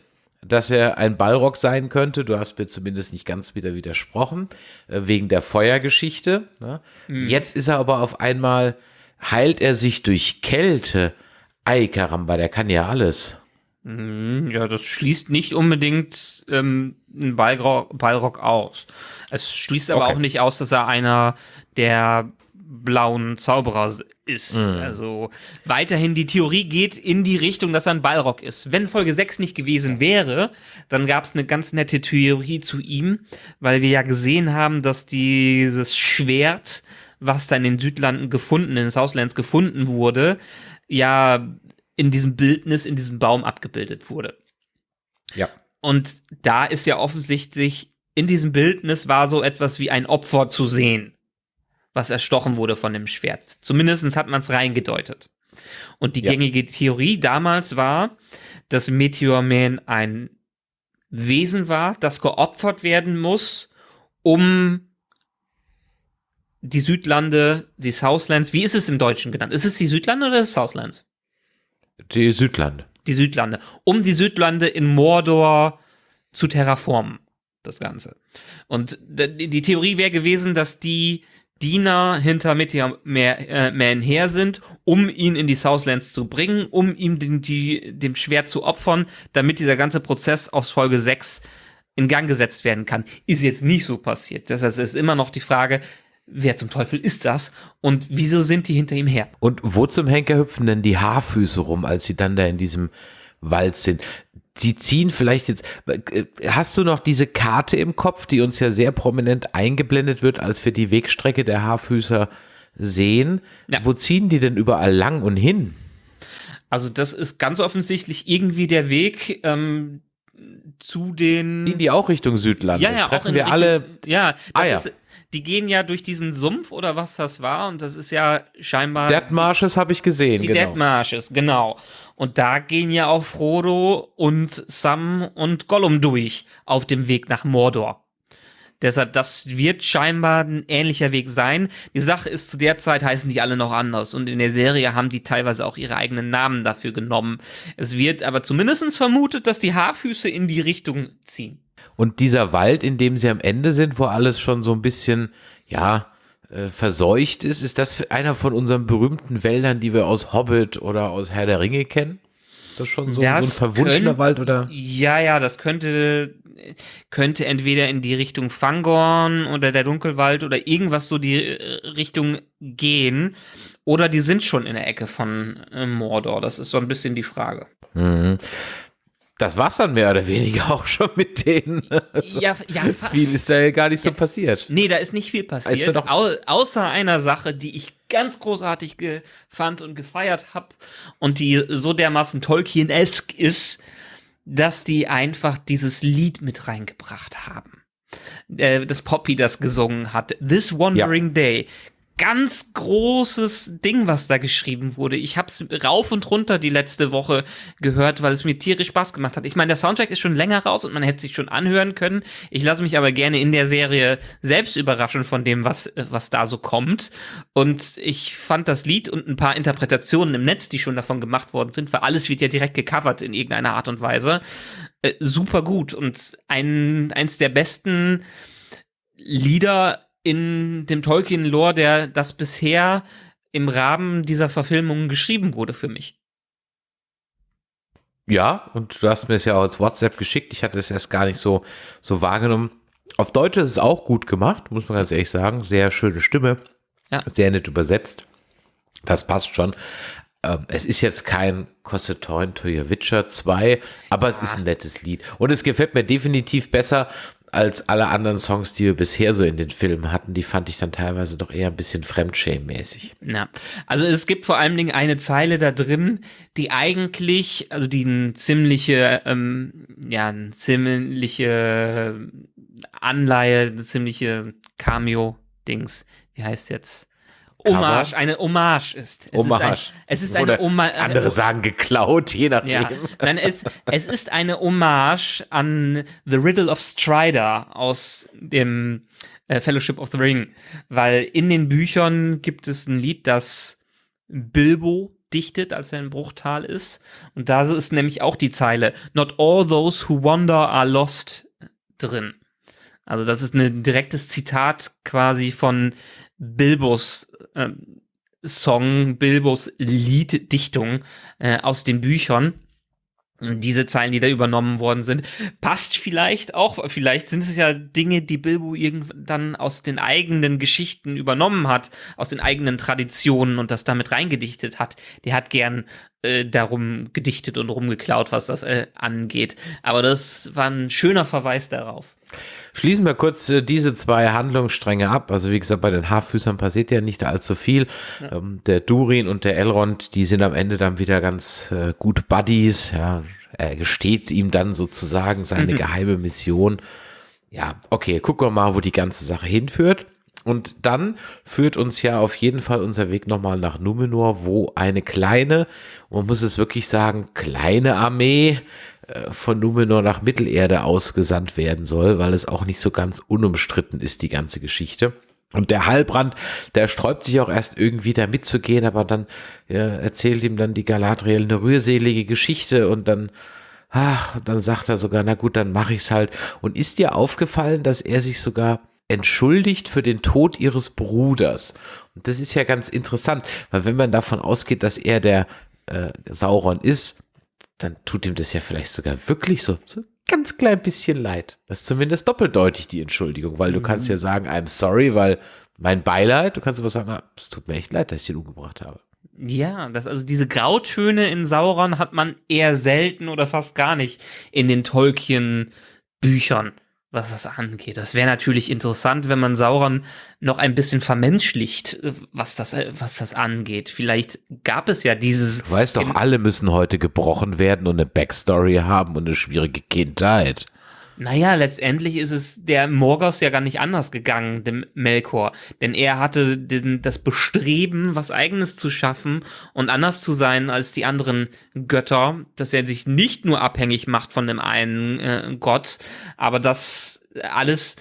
C: dass er ein Balrog sein könnte. Du hast mir zumindest nicht ganz wieder widersprochen, äh, wegen der Feuergeschichte. Ne? Mhm. Jetzt ist er aber auf einmal, heilt er sich durch Kälte. Ei, Karamba, der kann ja alles.
D: Mhm, ja, das schließt nicht unbedingt ähm, einen Balrog, Balrog aus. Es schließt aber okay. auch nicht aus, dass er einer der blauen Zauberer ist. Mhm. Also weiterhin die Theorie geht in die Richtung, dass er ein Balrog ist. Wenn Folge 6 nicht gewesen wäre, dann gab es eine ganz nette Theorie zu ihm, weil wir ja gesehen haben, dass dieses Schwert, was da in den Südlanden gefunden, in den Southlands gefunden wurde, ja in diesem Bildnis, in diesem Baum abgebildet wurde.
C: Ja.
D: Und da ist ja offensichtlich, in diesem Bildnis war so etwas wie ein Opfer zu sehen, was erstochen wurde von dem Schwert. Zumindest hat man es reingedeutet. Und die ja. gängige Theorie damals war, dass Meteor Man ein Wesen war, das geopfert werden muss, um die Südlande, die Southlands, wie ist es im Deutschen genannt? Ist es die Südlande oder das Southlands?
C: Die Südlande.
D: Die Südlande. Um die Südlande in Mordor zu terraformen. Das Ganze. Und die Theorie wäre gewesen, dass die Diener hinter Meteor äh, Man her sind, um ihn in die Southlands zu bringen, um ihm den, die, dem Schwert zu opfern, damit dieser ganze Prozess aus Folge 6 in Gang gesetzt werden kann. Ist jetzt nicht so passiert. Das heißt, es ist immer noch die Frage, wer zum Teufel ist das und wieso sind die hinter ihm her?
C: Und wo zum Henker hüpfen denn die Haarfüße rum, als sie dann da in diesem Wald sind? Sie ziehen vielleicht jetzt, äh, hast du noch diese Karte im Kopf, die uns ja sehr prominent eingeblendet wird, als wir die Wegstrecke der Haarfüßer sehen? Ja. Wo ziehen die denn überall lang und hin?
D: Also das ist ganz offensichtlich irgendwie der Weg, ähm, zu den.
C: In die auch Richtung Südland.
D: Ja, ja,
C: Treffen
D: auch in
C: wir
D: Richtung,
C: alle.
D: Ja, das ah, ja. ist die gehen ja durch diesen Sumpf oder was das war und das ist ja scheinbar
C: Dead Marshes habe ich gesehen,
D: die genau. Dead Marshes, genau. Und da gehen ja auch Frodo und Sam und Gollum durch auf dem Weg nach Mordor. Deshalb, das wird scheinbar ein ähnlicher Weg sein. Die Sache ist, zu der Zeit heißen die alle noch anders und in der Serie haben die teilweise auch ihre eigenen Namen dafür genommen. Es wird aber zumindest vermutet, dass die Haarfüße in die Richtung ziehen.
C: Und dieser Wald, in dem sie am Ende sind, wo alles schon so ein bisschen, ja, äh, verseucht ist, ist das einer von unseren berühmten Wäldern, die wir aus Hobbit oder aus Herr der Ringe kennen?
D: Das ist schon so, so ein verwunschener Wald, oder? Ja, ja, das könnte, könnte entweder in die Richtung Fangorn oder der Dunkelwald oder irgendwas so die äh, Richtung gehen. Oder die sind schon in der Ecke von äh, Mordor. Das ist so ein bisschen die Frage.
C: Mhm das war's dann mehr oder weniger auch schon mit denen.
D: Also, ja, ja, fast.
C: Viel ist da ja gar nicht so ja, passiert.
D: Nee, da ist nicht viel passiert. Au außer einer Sache, die ich ganz großartig fand und gefeiert habe und die so dermaßen Tolkien-esk ist, dass die einfach dieses Lied mit reingebracht haben. Äh, das Poppy das gesungen hat. This Wandering ja. Day ganz großes Ding, was da geschrieben wurde. Ich habe es rauf und runter die letzte Woche gehört, weil es mir tierisch Spaß gemacht hat. Ich meine, der Soundtrack ist schon länger raus und man hätte sich schon anhören können. Ich lasse mich aber gerne in der Serie selbst überraschen von dem, was, was da so kommt. Und ich fand das Lied und ein paar Interpretationen im Netz, die schon davon gemacht worden sind, weil alles wird ja direkt gecovert in irgendeiner Art und Weise, äh, super gut und ein, eins der besten Lieder in dem Tolkien-Lore, der das bisher im Rahmen dieser Verfilmungen geschrieben wurde für mich.
C: Ja, und du hast mir es ja auch als WhatsApp geschickt. Ich hatte es erst gar nicht so, so wahrgenommen. Auf Deutsch ist es auch gut gemacht, muss man ganz ehrlich sagen. Sehr schöne Stimme. Ja. Sehr nett übersetzt. Das passt schon. Ähm, es ist jetzt kein Cossetorn to Your Witcher 2, aber ja. es ist ein nettes Lied. Und es gefällt mir definitiv besser als alle anderen Songs, die wir bisher so in den Filmen hatten, die fand ich dann teilweise doch eher ein bisschen Fremdschämen-mäßig.
D: Ja, also es gibt vor allen Dingen eine Zeile da drin, die eigentlich, also die ein ziemliche, ähm, ja, ein ziemliche Anleihe, eine ziemliche Cameo-Dings, wie heißt jetzt? Hommage, eine Hommage ist.
C: Es Hommage. Ist
D: ein, es ist eine Hommage.
C: Andere sagen geklaut, je nachdem. Ja.
D: Nein, es, es ist eine Hommage an The Riddle of Strider aus dem äh, Fellowship of the Ring. Weil in den Büchern gibt es ein Lied, das Bilbo dichtet, als er in Bruchtal ist. Und da ist nämlich auch die Zeile, Not all those who wander are lost drin. Also das ist ein direktes Zitat quasi von Bilbos äh, Song, Bilbos Lieddichtung äh, aus den Büchern diese Zeilen, die da übernommen worden sind, passt vielleicht auch, vielleicht sind es ja Dinge, die Bilbo irgendwann aus den eigenen Geschichten übernommen hat, aus den eigenen Traditionen und das damit reingedichtet hat. Der hat gern äh, darum gedichtet und rumgeklaut, was das äh, angeht. Aber das war ein schöner Verweis darauf.
C: Schließen wir kurz äh, diese zwei Handlungsstränge ab. Also wie gesagt, bei den Haarfüßern passiert ja nicht allzu viel. Ja. Ähm, der Durin und der Elrond, die sind am Ende dann wieder ganz äh, gut Buddies. Ja, er gesteht ihm dann sozusagen seine mhm. geheime Mission. Ja, okay, gucken wir mal, wo die ganze Sache hinführt. Und dann führt uns ja auf jeden Fall unser Weg nochmal nach Numenor, wo eine kleine, man muss es wirklich sagen, kleine Armee von Numenor nach Mittelerde ausgesandt werden soll, weil es auch nicht so ganz unumstritten ist, die ganze Geschichte. Und der Halbrand, der sträubt sich auch erst irgendwie da mitzugehen, aber dann ja, erzählt ihm dann die Galadriel eine rührselige Geschichte und dann, ach, dann sagt er sogar, na gut, dann mache ich's halt. Und ist dir aufgefallen, dass er sich sogar entschuldigt für den Tod ihres Bruders? Und das ist ja ganz interessant, weil wenn man davon ausgeht, dass er der äh, Sauron ist, dann tut ihm das ja vielleicht sogar wirklich so, so ganz klein bisschen leid. Das ist zumindest doppeldeutig die Entschuldigung, weil du mhm. kannst ja sagen, I'm sorry, weil mein Beileid, du kannst aber sagen, ah, es tut mir echt leid, dass ich ihn umgebracht habe.
D: Ja, das, also diese Grautöne in Sauron hat man eher selten oder fast gar nicht in den Tolkien-Büchern was das angeht. Das wäre natürlich interessant, wenn man Sauron noch ein bisschen vermenschlicht, äh, was das, äh, was das angeht. Vielleicht gab es ja dieses.
C: Du weißt doch, alle müssen heute gebrochen werden und eine Backstory haben und eine schwierige Kindheit.
D: Naja, letztendlich ist es der Morgos ja gar nicht anders gegangen, dem Melkor. Denn er hatte den, das Bestreben, was Eigenes zu schaffen und anders zu sein als die anderen Götter, dass er sich nicht nur abhängig macht von dem einen äh, Gott, aber das alles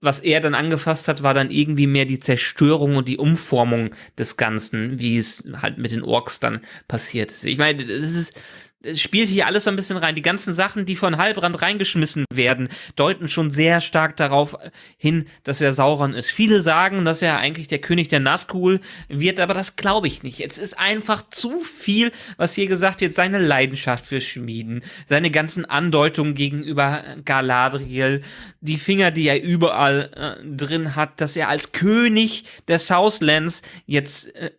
D: was er dann angefasst hat, war dann irgendwie mehr die Zerstörung und die Umformung des Ganzen, wie es halt mit den Orks dann passiert ist. Ich meine, das ist, es spielt hier alles so ein bisschen rein. Die ganzen Sachen, die von Halbrand reingeschmissen werden, deuten schon sehr stark darauf hin, dass er Sauron ist. Viele sagen, dass er eigentlich der König der Nazgul wird, aber das glaube ich nicht. Es ist einfach zu viel, was hier gesagt wird, seine Leidenschaft für Schmieden, seine ganzen Andeutungen gegenüber Galadriel, die Finger, die er überall äh, drin hat, dass er als König der Southlands jetzt äh,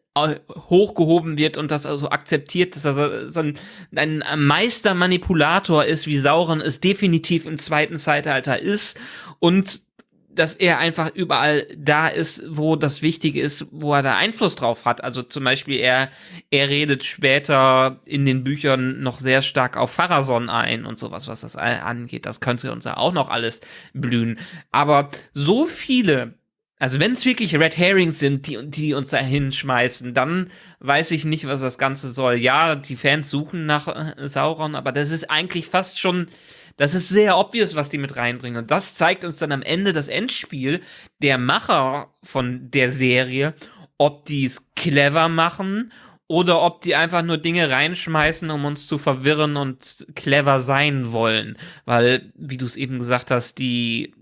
D: hochgehoben wird und das also akzeptiert, dass er so ein, ein Meistermanipulator ist, wie Sauron es definitiv im zweiten Zeitalter ist und dass er einfach überall da ist, wo das Wichtige ist, wo er da Einfluss drauf hat. Also zum Beispiel er, er redet später in den Büchern noch sehr stark auf Pharason ein und sowas, was das angeht. Das könnte uns ja auch noch alles blühen. Aber so viele also wenn es wirklich Red Herrings sind, die, die uns da hinschmeißen, dann weiß ich nicht, was das Ganze soll. Ja, die Fans suchen nach äh, Sauron, aber das ist eigentlich fast schon, das ist sehr obvious, was die mit reinbringen. Und das zeigt uns dann am Ende das Endspiel der Macher von der Serie, ob die es clever machen oder ob die einfach nur Dinge reinschmeißen, um uns zu verwirren und clever sein wollen. Weil, wie du es eben gesagt hast, die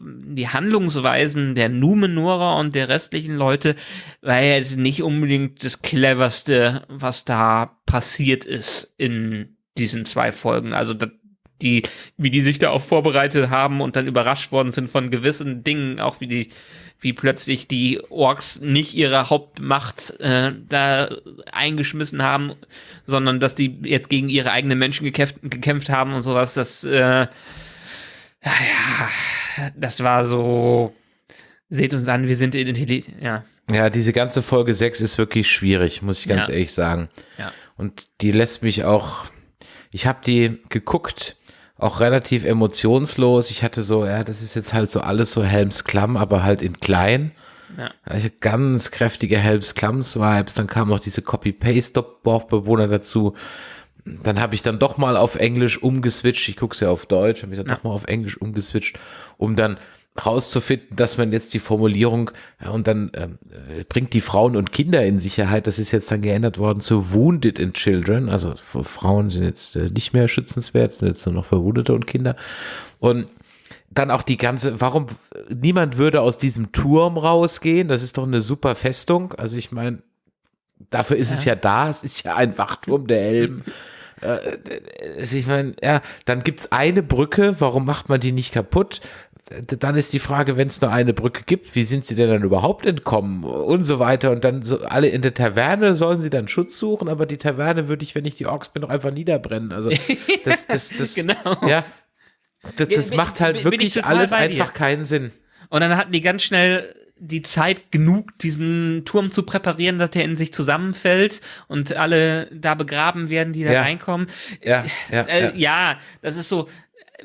D: die Handlungsweisen der Numenorer und der restlichen Leute war jetzt nicht unbedingt das cleverste, was da passiert ist in diesen zwei Folgen. Also die, wie die sich da auch vorbereitet haben und dann überrascht worden sind von gewissen Dingen, auch wie die, wie plötzlich die Orks nicht ihre Hauptmacht äh, da eingeschmissen haben, sondern dass die jetzt gegen ihre eigenen Menschen gekämpft, gekämpft haben und sowas. Das äh, ja, das war so, seht uns an, wir sind intelligent, ja.
C: Ja, diese ganze Folge 6 ist wirklich schwierig, muss ich ganz ja. ehrlich sagen.
D: Ja.
C: Und die lässt mich auch, ich habe die geguckt, auch relativ emotionslos. Ich hatte so, ja, das ist jetzt halt so alles so Helmsklamm, aber halt in klein. Ja. Also ganz kräftige Helms-Klams-Vibes. Dann kamen noch diese Copy-Paste-Dorfbewohner dazu dann habe ich dann doch mal auf Englisch umgeswitcht. Ich gucke es ja auf Deutsch, habe ich dann ja. doch mal auf Englisch umgeswitcht, um dann rauszufinden, dass man jetzt die Formulierung ja, und dann ähm, äh, bringt die Frauen und Kinder in Sicherheit. Das ist jetzt dann geändert worden zu Wounded in Children. Also Frauen sind jetzt äh, nicht mehr schützenswert, sind jetzt nur noch Verwundete und Kinder. Und dann auch die ganze, warum niemand würde aus diesem Turm rausgehen? Das ist doch eine super Festung. Also ich meine, dafür ist ja. es ja da. Es ist ja ein Wachturm der Elben. äh, ich meine, ja, dann gibt's eine Brücke. Warum macht man die nicht kaputt? dann ist die Frage, wenn es nur eine Brücke gibt, wie sind sie denn dann überhaupt entkommen und so weiter und dann so alle in der Taverne sollen sie dann Schutz suchen, aber die Taverne würde ich, wenn ich die Orks bin, doch einfach niederbrennen. Also das, das, das, genau. ja, das, das macht halt bin, wirklich bin alles einfach keinen Sinn.
D: Und dann hatten die ganz schnell die Zeit genug, diesen Turm zu präparieren, dass der in sich zusammenfällt und alle da begraben werden, die da ja. reinkommen.
C: Ja, ja,
D: äh, ja. ja, das ist so,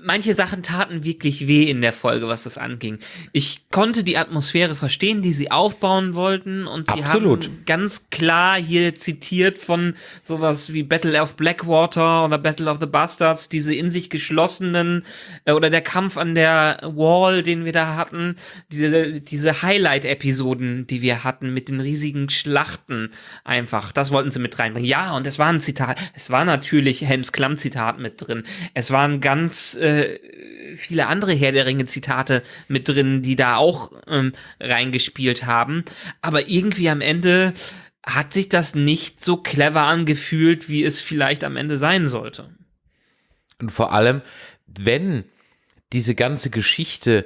D: manche Sachen taten wirklich weh in der Folge, was das anging. Ich konnte die Atmosphäre verstehen, die sie aufbauen wollten und sie Absolut. haben ganz klar hier zitiert von sowas wie Battle of Blackwater oder Battle of the Bastards, diese in sich geschlossenen äh, oder der Kampf an der Wall, den wir da hatten, diese, diese Highlight-Episoden, die wir hatten mit den riesigen Schlachten einfach, das wollten sie mit reinbringen. Ja, und es war ein Zitat, es war natürlich Helms Klamm-Zitat mit drin. Es waren ganz äh, viele andere Herr der Ringe Zitate mit drin, die da auch ähm, reingespielt haben. Aber irgendwie am Ende hat sich das nicht so clever angefühlt, wie es vielleicht am Ende sein sollte.
C: Und vor allem, wenn diese ganze Geschichte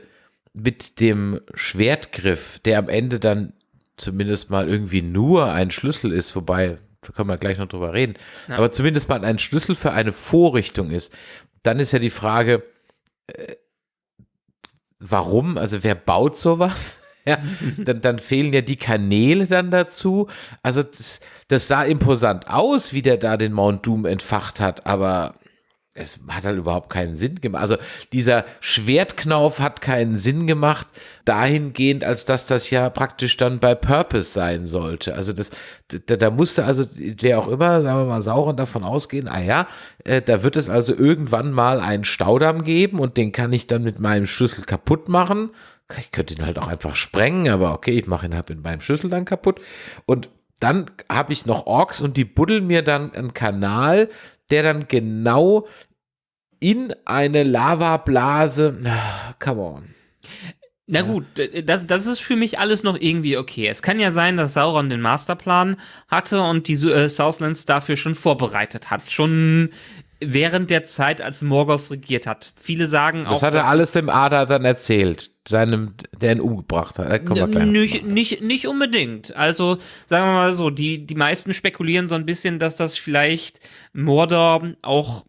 C: mit dem Schwertgriff, der am Ende dann zumindest mal irgendwie nur ein Schlüssel ist, wobei, da können wir gleich noch drüber reden, ja. aber zumindest mal ein Schlüssel für eine Vorrichtung ist, dann ist ja die Frage, äh, warum? Also wer baut sowas? Ja, dann, dann fehlen ja die Kanäle dann dazu. Also das, das sah imposant aus, wie der da den Mount Doom entfacht hat, aber es hat halt überhaupt keinen Sinn gemacht. Also dieser Schwertknauf hat keinen Sinn gemacht, dahingehend, als dass das ja praktisch dann bei Purpose sein sollte. Also das, da, da musste also, wer auch immer, sagen wir mal, Sauron davon ausgehen, ah ja, äh, da wird es also irgendwann mal einen Staudamm geben und den kann ich dann mit meinem Schlüssel kaputt machen. Ich könnte ihn halt auch einfach sprengen, aber okay, ich mache ihn halt mit meinem Schlüssel dann kaputt. Und dann habe ich noch Orks und die buddeln mir dann einen Kanal, der dann genau in eine Lavablase. Come on.
D: Na gut, das, das ist für mich alles noch irgendwie okay. Es kann ja sein, dass Sauron den Masterplan hatte und die äh, Southlands dafür schon vorbereitet hat. Schon während der Zeit, als Morgoth regiert hat. Viele sagen
C: das
D: auch.
C: Das hat er alles dem Ada dann erzählt, seinem, der ihn umgebracht hat.
D: Nicht, nicht, nicht unbedingt. Also, sagen wir mal so, die, die meisten spekulieren so ein bisschen, dass das vielleicht Mordor auch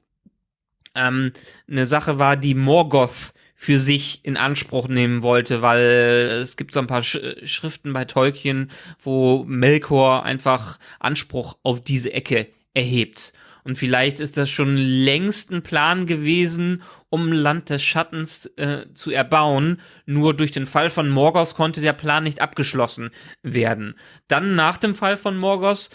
D: ähm, eine Sache war, die Morgoth für sich in Anspruch nehmen wollte, weil es gibt so ein paar Sch Schriften bei Tolkien, wo Melkor einfach Anspruch auf diese Ecke erhebt. Und vielleicht ist das schon längst ein Plan gewesen, um Land des Schattens äh, zu erbauen. Nur durch den Fall von Morgoth konnte der Plan nicht abgeschlossen werden. Dann nach dem Fall von Morgoth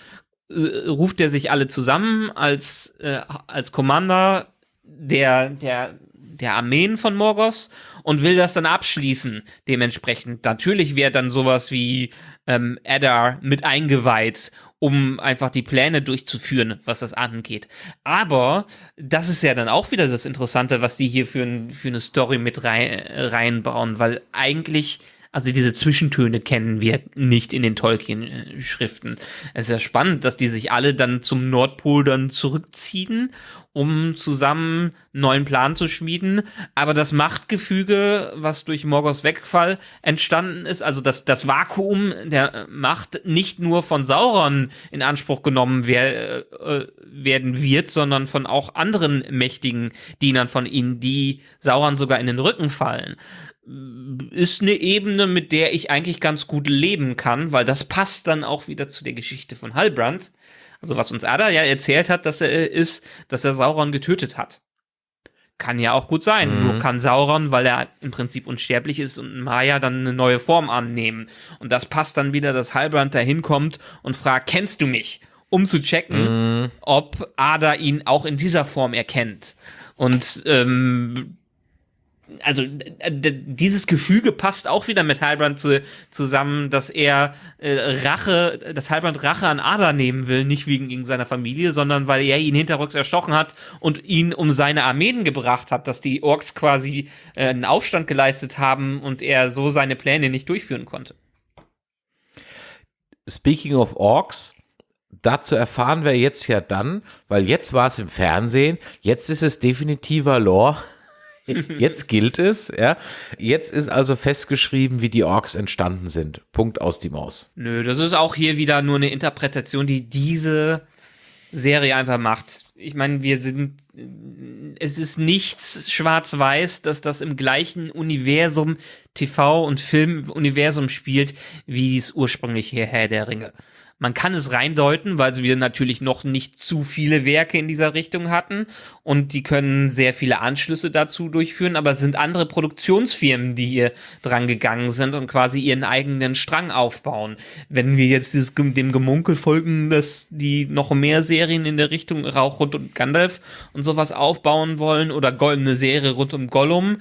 D: äh, ruft er sich alle zusammen als, äh, als Commander der, der, der Armeen von Morgos und will das dann abschließen. Dementsprechend. Natürlich wäre dann sowas wie ähm, Eddar mit eingeweiht, um einfach die Pläne durchzuführen, was das angeht. Aber das ist ja dann auch wieder das Interessante, was die hier für, für eine Story mit rein, reinbauen, weil eigentlich also diese Zwischentöne kennen wir nicht in den Tolkien-Schriften. Es ist ja spannend, dass die sich alle dann zum Nordpol dann zurückziehen um zusammen einen neuen Plan zu schmieden. Aber das Machtgefüge, was durch Morgoths Wegfall entstanden ist, also das, das Vakuum der Macht nicht nur von Sauron in Anspruch genommen wer, äh, werden wird, sondern von auch anderen mächtigen Dienern von ihnen, die Sauron sogar in den Rücken fallen ist eine Ebene, mit der ich eigentlich ganz gut leben kann, weil das passt dann auch wieder zu der Geschichte von Halbrand. Also was uns Ada ja erzählt hat, dass er äh, ist, dass er Sauron getötet hat. Kann ja auch gut sein. Mhm. Nur kann Sauron, weil er im Prinzip unsterblich ist und Maya dann eine neue Form annehmen. Und das passt dann wieder, dass Halbrand da hinkommt und fragt, kennst du mich? Um zu checken, mhm. ob Ada ihn auch in dieser Form erkennt. Und ähm, also dieses Gefüge passt auch wieder mit Halbrand zu, zusammen, dass er äh, Rache, dass Halbrand Rache an Ada nehmen will, nicht wegen gegen seiner Familie, sondern weil er ihn hinterrücks erstochen hat und ihn um seine Armeen gebracht hat, dass die Orks quasi äh, einen Aufstand geleistet haben und er so seine Pläne nicht durchführen konnte.
C: Speaking of Orks, dazu erfahren wir jetzt ja dann, weil jetzt war es im Fernsehen, jetzt ist es definitiver Lore Jetzt gilt es, ja. Jetzt ist also festgeschrieben, wie die Orks entstanden sind. Punkt aus die Maus.
D: Nö, das ist auch hier wieder nur eine Interpretation, die diese Serie einfach macht. Ich meine, wir sind, es ist nichts schwarz-weiß, dass das im gleichen Universum, TV- und Filmuniversum spielt, wie es ursprünglich hier Herr der Ringe. Man kann es reindeuten, weil wir natürlich noch nicht zu viele Werke in dieser Richtung hatten und die können sehr viele Anschlüsse dazu durchführen, aber es sind andere Produktionsfirmen, die hier dran gegangen sind und quasi ihren eigenen Strang aufbauen. Wenn wir jetzt dieses, dem Gemunkel folgen, dass die noch mehr Serien in der Richtung Rauch rund um Gandalf und sowas aufbauen wollen oder goldene Serie rund um Gollum,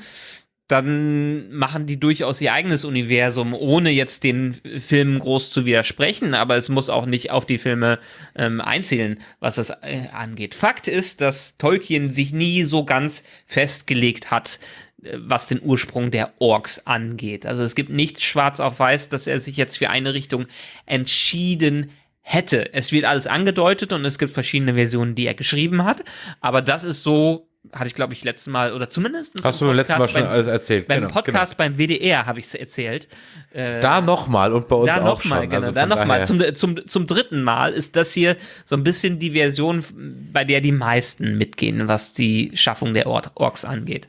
D: dann machen die durchaus ihr eigenes Universum, ohne jetzt den Filmen groß zu widersprechen, aber es muss auch nicht auf die Filme ähm, einzählen, was das äh, angeht. Fakt ist, dass Tolkien sich nie so ganz festgelegt hat, äh, was den Ursprung der Orks angeht. Also es gibt nicht schwarz auf weiß, dass er sich jetzt für eine Richtung entschieden hätte. Es wird alles angedeutet und es gibt verschiedene Versionen, die er geschrieben hat, aber das ist so hatte ich, glaube ich, letztes Mal, oder zumindest
C: Hast du letztes Mal schon beim, alles erzählt.
D: Beim genau, Podcast genau. beim WDR habe ich es erzählt.
C: Äh, da nochmal und bei uns
D: da
C: auch
D: noch mal,
C: schon.
D: Genau, also da nochmal. Zum, zum, zum dritten Mal ist das hier so ein bisschen die Version, bei der die meisten mitgehen, was die Schaffung der Or Orks angeht.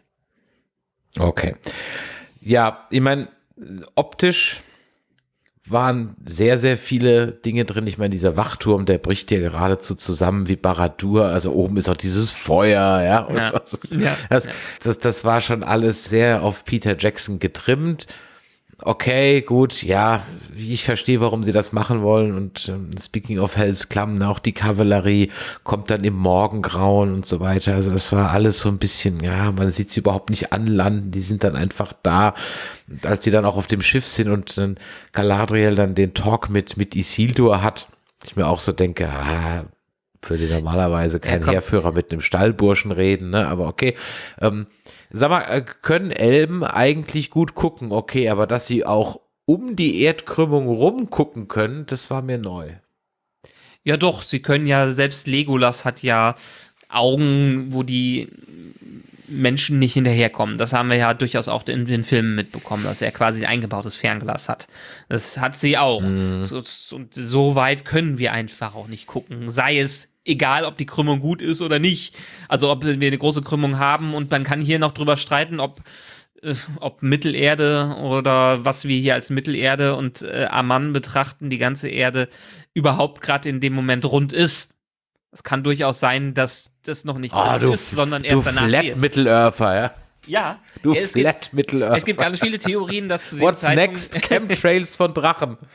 C: Okay. Ja, ich meine, optisch waren sehr, sehr viele Dinge drin. Ich meine, dieser Wachturm, der bricht ja geradezu zusammen wie Baradur. Also oben ist auch dieses Feuer, ja. Ja. So. ja. Das, das, das war schon alles sehr auf Peter Jackson getrimmt okay, gut, ja, ich verstehe, warum sie das machen wollen. Und ähm, speaking of Hells Klamm, auch die Kavallerie kommt dann im Morgengrauen und so weiter. Also das war alles so ein bisschen, ja, man sieht sie überhaupt nicht anlanden, die sind dann einfach da. Und als sie dann auch auf dem Schiff sind und dann Galadriel dann den Talk mit, mit Isildur hat, ich mir auch so denke, ah, würde normalerweise kein ja, Heerführer mit einem Stallburschen reden, ne? Aber okay. Ähm, sag mal, äh, können Elben eigentlich gut gucken? Okay, aber dass sie auch um die Erdkrümmung rumgucken können, das war mir neu.
D: Ja, doch, sie können ja, selbst Legolas hat ja Augen, wo die Menschen nicht hinterherkommen. Das haben wir ja durchaus auch in den Filmen mitbekommen, dass er quasi ein eingebautes Fernglas hat. Das hat sie auch. Mhm. So, und so weit können wir einfach auch nicht gucken. Sei es egal, ob die Krümmung gut ist oder nicht. Also ob wir eine große Krümmung haben und man kann hier noch drüber streiten, ob äh, ob Mittelerde oder was wir hier als Mittelerde und äh, Amman betrachten, die ganze Erde überhaupt gerade in dem Moment rund ist. Es kann durchaus sein, dass das noch nicht
C: oh, du, ist, sondern erst du danach Flat Mittelerfer, ja?
D: Ja.
C: Du es Flat Mittelerfer.
D: Es gibt ganz viele Theorien, dass zu
C: What's Zeitpunkt next? Chemtrails von Drachen.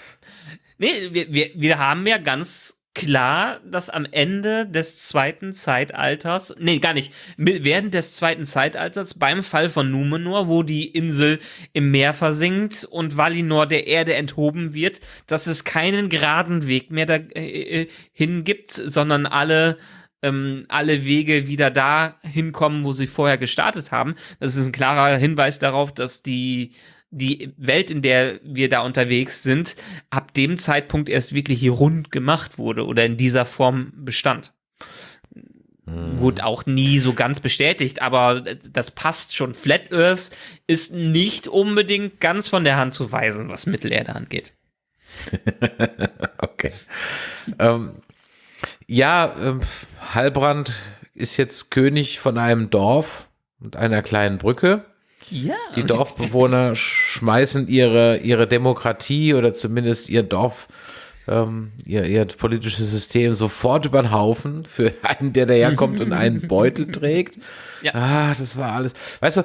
D: Nee, wir, wir, wir haben ja ganz klar, dass am Ende des zweiten Zeitalters, nee, gar nicht, während des zweiten Zeitalters beim Fall von Numenor, wo die Insel im Meer versinkt und Valinor der Erde enthoben wird, dass es keinen geraden Weg mehr dahin äh, äh gibt, sondern alle ähm, alle Wege wieder da hinkommen, wo sie vorher gestartet haben. Das ist ein klarer Hinweis darauf, dass die die Welt, in der wir da unterwegs sind, ab dem Zeitpunkt erst wirklich hier rund gemacht wurde oder in dieser Form bestand. Hm. Wurde auch nie so ganz bestätigt, aber das passt schon. Flat Earth ist nicht unbedingt ganz von der Hand zu weisen, was Mittelerde angeht.
C: okay. Ähm, ja, ähm, Halbrand ist jetzt König von einem Dorf und einer kleinen Brücke.
D: Ja.
C: Die Dorfbewohner schmeißen ihre, ihre Demokratie oder zumindest ihr Dorf, ähm, ihr, ihr politisches System sofort über den Haufen für einen, der daherkommt und einen Beutel trägt. Ja. Ah, das war alles. Weißt du,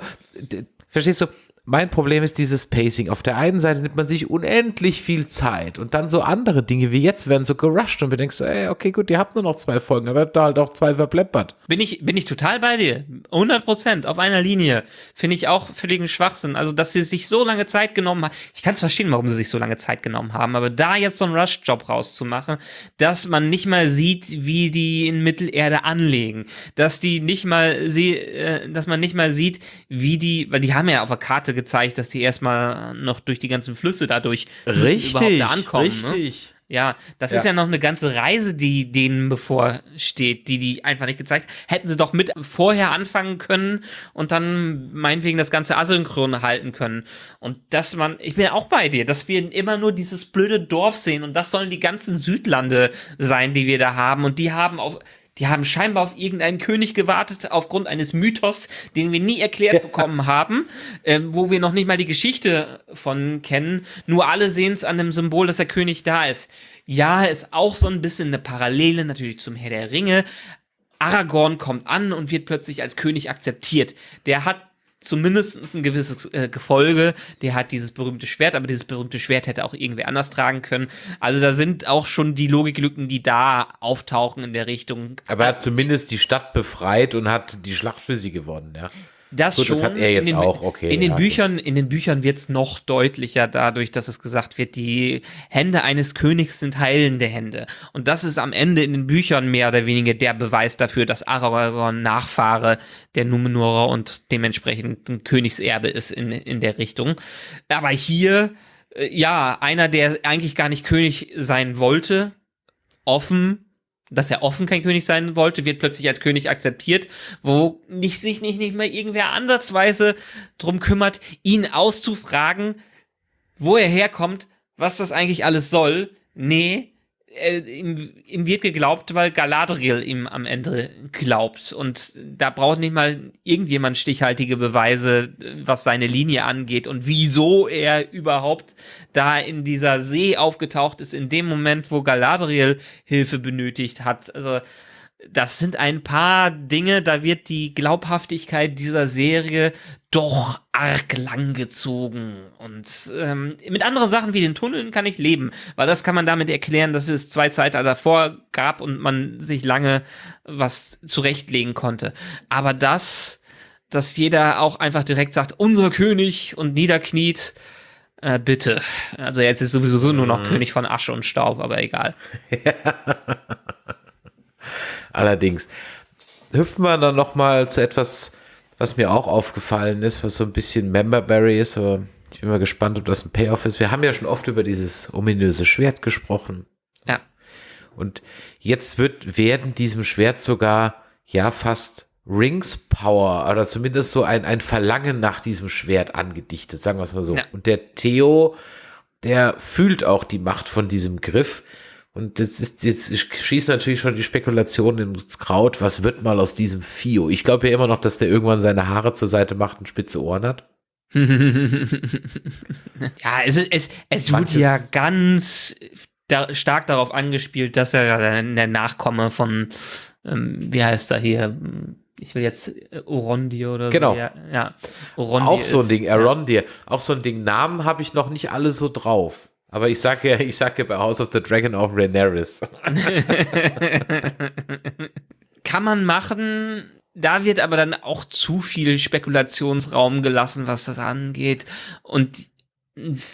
C: verstehst du, mein Problem ist dieses Pacing. Auf der einen Seite nimmt man sich unendlich viel Zeit und dann so andere Dinge wie jetzt werden so gerusht und denken so, ey, okay, gut, ihr habt nur noch zwei Folgen, aber da halt auch zwei verpleppert.
D: Bin ich, bin ich total bei dir. 100 Prozent auf einer Linie. Finde ich auch völligen Schwachsinn. Also, dass sie sich so lange Zeit genommen haben. Ich kann es verstehen, warum sie sich so lange Zeit genommen haben, aber da jetzt so einen Rush-Job rauszumachen, dass man nicht mal sieht, wie die in Mittelerde anlegen, dass die nicht mal, sie, äh, dass man nicht mal sieht, wie die, weil die haben ja auf der Karte gezeigt, dass die erstmal noch durch die ganzen Flüsse dadurch
C: Richtig,
D: da ankommen. Ne?
C: richtig.
D: Ja, das
C: Ja.
D: ist ja noch eine ganze Reise, die denen bevorsteht, die die einfach nicht gezeigt. Hätten sie doch mit vorher anfangen können und dann meinetwegen das ganze asynchron halten können. Und dass man, ich bin auch bei dir, dass wir immer nur dieses blöde Dorf sehen und das sollen die ganzen Südlande sein, die wir da haben und die haben auf die haben scheinbar auf irgendeinen König gewartet, aufgrund eines Mythos, den wir nie erklärt bekommen haben, ähm, wo wir noch nicht mal die Geschichte von kennen. Nur alle sehen es an dem Symbol, dass der König da ist. Ja, ist auch so ein bisschen eine Parallele natürlich zum Herr der Ringe. Aragorn kommt an und wird plötzlich als König akzeptiert. Der hat zumindest ein gewisses äh, Gefolge, der hat dieses berühmte Schwert, aber dieses berühmte Schwert hätte auch irgendwer anders tragen können. Also da sind auch schon die Logiklücken, die da auftauchen in der Richtung.
C: Aber er hat zumindest die Stadt befreit und hat die Schlacht für sie gewonnen, ja.
D: Das
C: Gut,
D: schon.
C: das hat er jetzt
D: in den,
C: auch, okay,
D: In den
C: ja,
D: Büchern, in den Büchern wird es noch deutlicher dadurch, dass es gesagt wird, die Hände eines Königs sind heilende Hände. Und das ist am Ende in den Büchern mehr oder weniger der Beweis dafür, dass Aragorn Nachfahre der Numenorer und dementsprechend ein Königserbe ist in, in der Richtung. Aber hier, äh, ja, einer, der eigentlich gar nicht König sein wollte, offen dass er offen kein König sein wollte, wird plötzlich als König akzeptiert, wo nicht, sich nicht, nicht mal irgendwer ansatzweise drum kümmert, ihn auszufragen, wo er herkommt, was das eigentlich alles soll. Nee, ihm, ihm wird geglaubt, weil Galadriel ihm am Ende glaubt. Und da braucht nicht mal irgendjemand stichhaltige Beweise, was seine Linie angeht und wieso er überhaupt da in dieser See aufgetaucht ist, in dem Moment, wo Galadriel Hilfe benötigt hat. Also, das sind ein paar Dinge, da wird die Glaubhaftigkeit dieser Serie doch arg lang gezogen. Und ähm, mit anderen Sachen wie den Tunneln kann ich leben, weil das kann man damit erklären, dass es zwei Zeiten davor gab und man sich lange was zurechtlegen konnte. Aber das, dass jeder auch einfach direkt sagt, unser König und niederkniet, äh, bitte. Also jetzt ist sowieso nur noch König von Asche und Staub, aber egal.
C: Allerdings. Hüpfen wir dann noch mal zu etwas, was mir auch aufgefallen ist, was so ein bisschen Memberberry ist, aber ich bin mal gespannt, ob das ein Payoff ist. Wir haben ja schon oft über dieses ominöse Schwert gesprochen.
D: Ja.
C: Und jetzt wird werden diesem Schwert sogar ja fast Rings Power oder zumindest so ein, ein Verlangen nach diesem Schwert angedichtet, sagen wir es mal so.
D: Ja.
C: Und der Theo, der fühlt auch die Macht von diesem Griff. Und das ist, jetzt schießt natürlich schon die Spekulation ins Kraut, was wird mal aus diesem Fio? Ich glaube ja immer noch, dass der irgendwann seine Haare zur Seite macht und spitze Ohren hat.
D: ja, es, es, es wird
C: Manches-
D: ja ganz da, stark darauf angespielt, dass er der, der Nachkomme von, ähm, wie heißt er hier? Ich will jetzt äh, Orondir oder
C: Genau.
D: so. Ja, ja Orondir
C: auch so ein
D: ist-
C: Ding, Arondir. Auch so ein Ding. Namen habe ich noch nicht alle so drauf. Aber ich sage ja, ich sage ja bei House of the Dragon auch Rhaenyra.
D: Kann man machen. Da wird aber dann auch zu viel Spekulationsraum gelassen, was das angeht. Und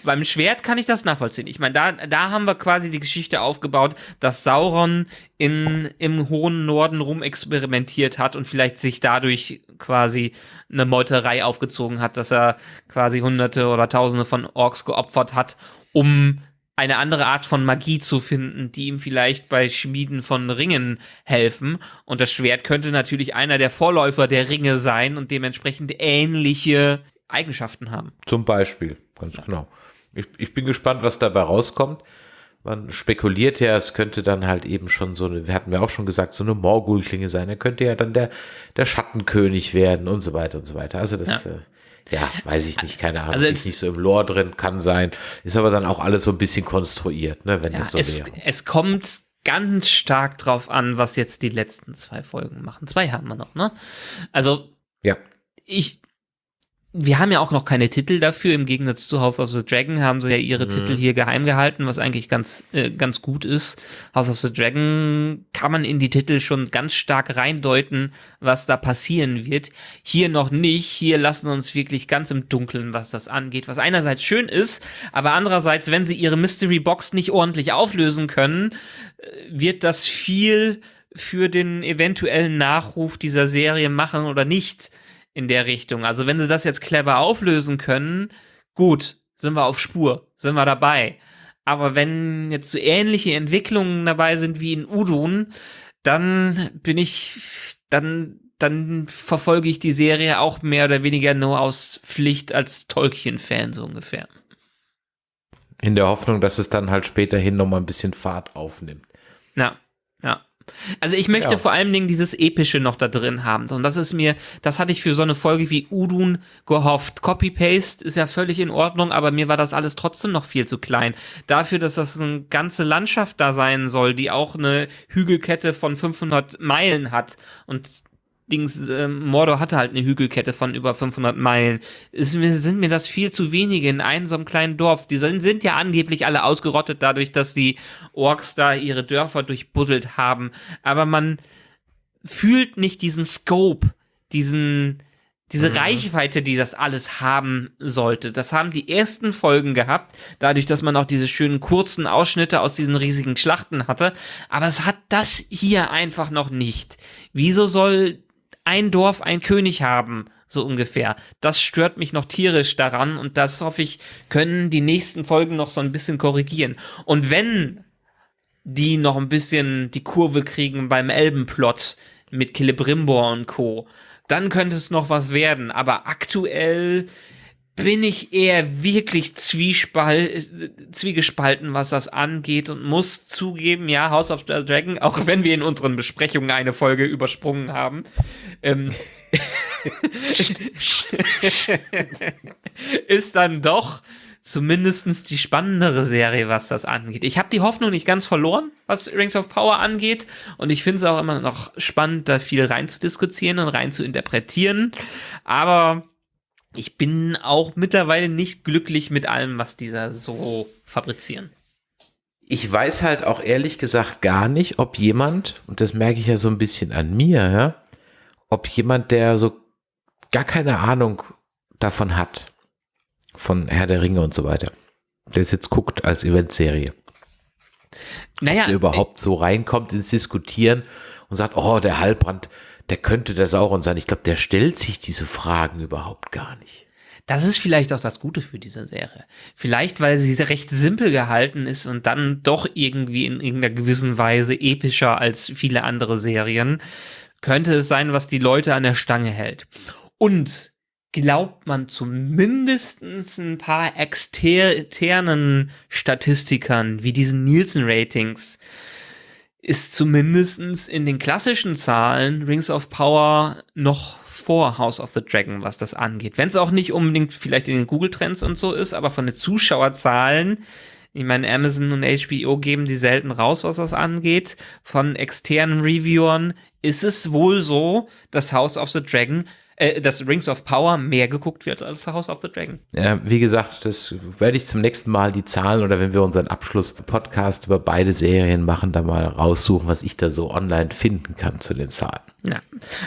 D: beim Schwert kann ich das nachvollziehen. Ich meine, da, da haben wir quasi die Geschichte aufgebaut, dass Sauron in, im hohen Norden rumexperimentiert hat und vielleicht sich dadurch quasi eine Meuterei aufgezogen hat, dass er quasi hunderte oder tausende von Orks geopfert hat, um eine andere Art von Magie zu finden, die ihm vielleicht bei Schmieden von Ringen helfen. Und das Schwert könnte natürlich einer der Vorläufer der Ringe sein und dementsprechend ähnliche Eigenschaften haben.
C: Zum Beispiel, ganz genau. Ich, ich bin gespannt, was dabei rauskommt. Man spekuliert ja, es könnte dann halt eben schon so eine, wir hatten wir auch schon gesagt, so eine Morgul-Klinge sein. Er könnte ja dann der, der Schattenkönig werden und so weiter und so weiter. Also das, ja, äh, ja weiß ich nicht, keine Ahnung.
D: Also
C: ist nicht so im Lore drin, kann sein. Ist aber dann auch alles so ein bisschen konstruiert, ne, wenn
D: Ja,
C: das so
D: es,
C: wäre.
D: es kommt ganz stark drauf an, was jetzt die letzten zwei Folgen machen. Zwei haben wir noch, ne? Also,
C: Ja.
D: ich, wir haben ja auch noch keine Titel dafür. Im Gegensatz zu House of the Dragon haben sie ja ihre mhm. Titel hier geheim gehalten, was eigentlich ganz, äh, ganz gut ist. House of the Dragon kann man in die Titel schon ganz stark reindeuten, was da passieren wird. Hier noch nicht. Hier lassen uns wirklich ganz im Dunkeln, was das angeht. Was einerseits schön ist, aber andererseits, wenn sie ihre Mystery Box nicht ordentlich auflösen können, äh, wird das viel für den eventuellen Nachruf dieser Serie machen oder nicht in der Richtung. Also wenn sie das jetzt clever auflösen können, gut, sind wir auf Spur, sind wir dabei. Aber wenn jetzt so ähnliche Entwicklungen dabei sind wie in Udun, dann bin ich, dann, dann verfolge ich die Serie auch mehr oder weniger nur aus Pflicht als Tolkien-Fan so ungefähr.
C: In der Hoffnung, dass es dann halt späterhin nochmal ein bisschen Fahrt aufnimmt.
D: Ja, ja. Also ich möchte ja. vor allen Dingen dieses Epische noch da drin haben. Und das ist mir, das hatte ich für so eine Folge wie Udun gehofft. Copy-Paste ist ja völlig in Ordnung, aber mir war das alles trotzdem noch viel zu klein. Dafür, dass das eine ganze Landschaft da sein soll, die auch eine Hügelkette von 500 Meilen hat und Dings, äh, Mordor hatte halt eine Hügelkette von über 500 Meilen. Ist, sind mir das viel zu wenige in einem so einem kleinen Dorf. Die sind, sind ja angeblich alle ausgerottet dadurch, dass die Orks da ihre Dörfer durchbuddelt haben. Aber man fühlt nicht diesen Scope, diesen, diese mhm. Reichweite, die das alles haben sollte. Das haben die ersten Folgen gehabt, dadurch, dass man auch diese schönen kurzen Ausschnitte aus diesen riesigen Schlachten hatte. Aber es hat das hier einfach noch nicht. Wieso soll ein Dorf ein König haben, so ungefähr. Das stört mich noch tierisch daran und das hoffe ich, können die nächsten Folgen noch so ein bisschen korrigieren. Und wenn die noch ein bisschen die Kurve kriegen beim Elbenplot mit Celebrimbor und Co., dann könnte es noch was werden. Aber aktuell bin ich eher wirklich zwiegespalten, was das angeht und muss zugeben, ja, House of the Dragon, auch wenn wir in unseren Besprechungen eine Folge übersprungen haben, ähm, ist dann doch zumindestens die spannendere Serie, was das angeht. Ich habe die Hoffnung nicht ganz verloren, was Rings of Power angeht. Und ich finde es auch immer noch spannend, da viel rein zu diskutieren und rein zu interpretieren. Aber ich bin auch mittlerweile nicht glücklich mit allem, was dieser so fabrizieren.
C: Ich weiß halt auch ehrlich gesagt gar nicht, ob jemand, und das merke ich ja so ein bisschen an mir, ja, ob jemand, der so gar keine Ahnung davon hat, von Herr der Ringe und so weiter, der es jetzt guckt als Eventserie. Naja, der überhaupt so reinkommt ins Diskutieren und sagt, oh, der Halbrand, der könnte der Sauron sein. Ich glaube, der stellt sich diese Fragen überhaupt gar nicht.
D: Das ist vielleicht auch das Gute für diese Serie. Vielleicht, weil sie recht simpel gehalten ist und dann doch irgendwie in irgendeiner gewissen Weise epischer als viele andere Serien, könnte es sein, was die Leute an der Stange hält. Und glaubt man zumindest ein paar externen Statistikern wie diesen Nielsen-Ratings, ist zumindestens in den klassischen Zahlen Rings of Power noch vor House of the Dragon, was das angeht. Wenn es auch nicht unbedingt vielleicht in den Google-Trends und so ist, aber von den Zuschauerzahlen, ich meine, Amazon und HBO geben die selten raus, was das angeht. Von externen Reviewern ist es wohl so, dass House of the Dragon äh, dass Rings of Power mehr geguckt wird als House of the Dragon.
C: Ja, wie gesagt, das werde ich zum nächsten Mal die Zahlen oder wenn wir unseren Abschluss-Podcast über beide Serien machen, da mal raussuchen, was ich da so online finden kann zu den Zahlen.
D: Ja.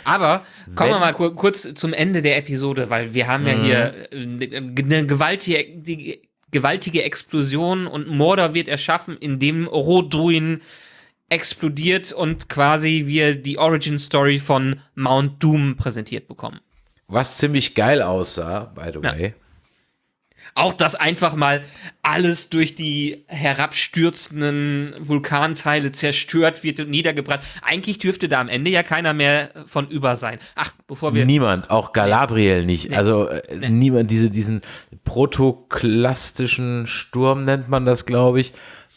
D: Aber kommen wenn, wir mal kurz zum Ende der Episode, weil wir haben ja hier eine äh, gewaltige, gewaltige Explosion und Mordor wird erschaffen, indem Rodruin explodiert und quasi wir die Origin Story von Mount Doom präsentiert bekommen.
C: Was ziemlich geil aussah, by the way. Ja.
D: Auch, dass einfach mal alles durch die herabstürzenden Vulkanteile zerstört wird und niedergebrannt. Eigentlich dürfte da am Ende ja keiner mehr von über sein. Ach, bevor wir.
C: Niemand, auch Galadriel nee. nicht. Nee. Also äh, nee. niemand, diese, diesen protoklastischen Sturm nennt man das, glaube ich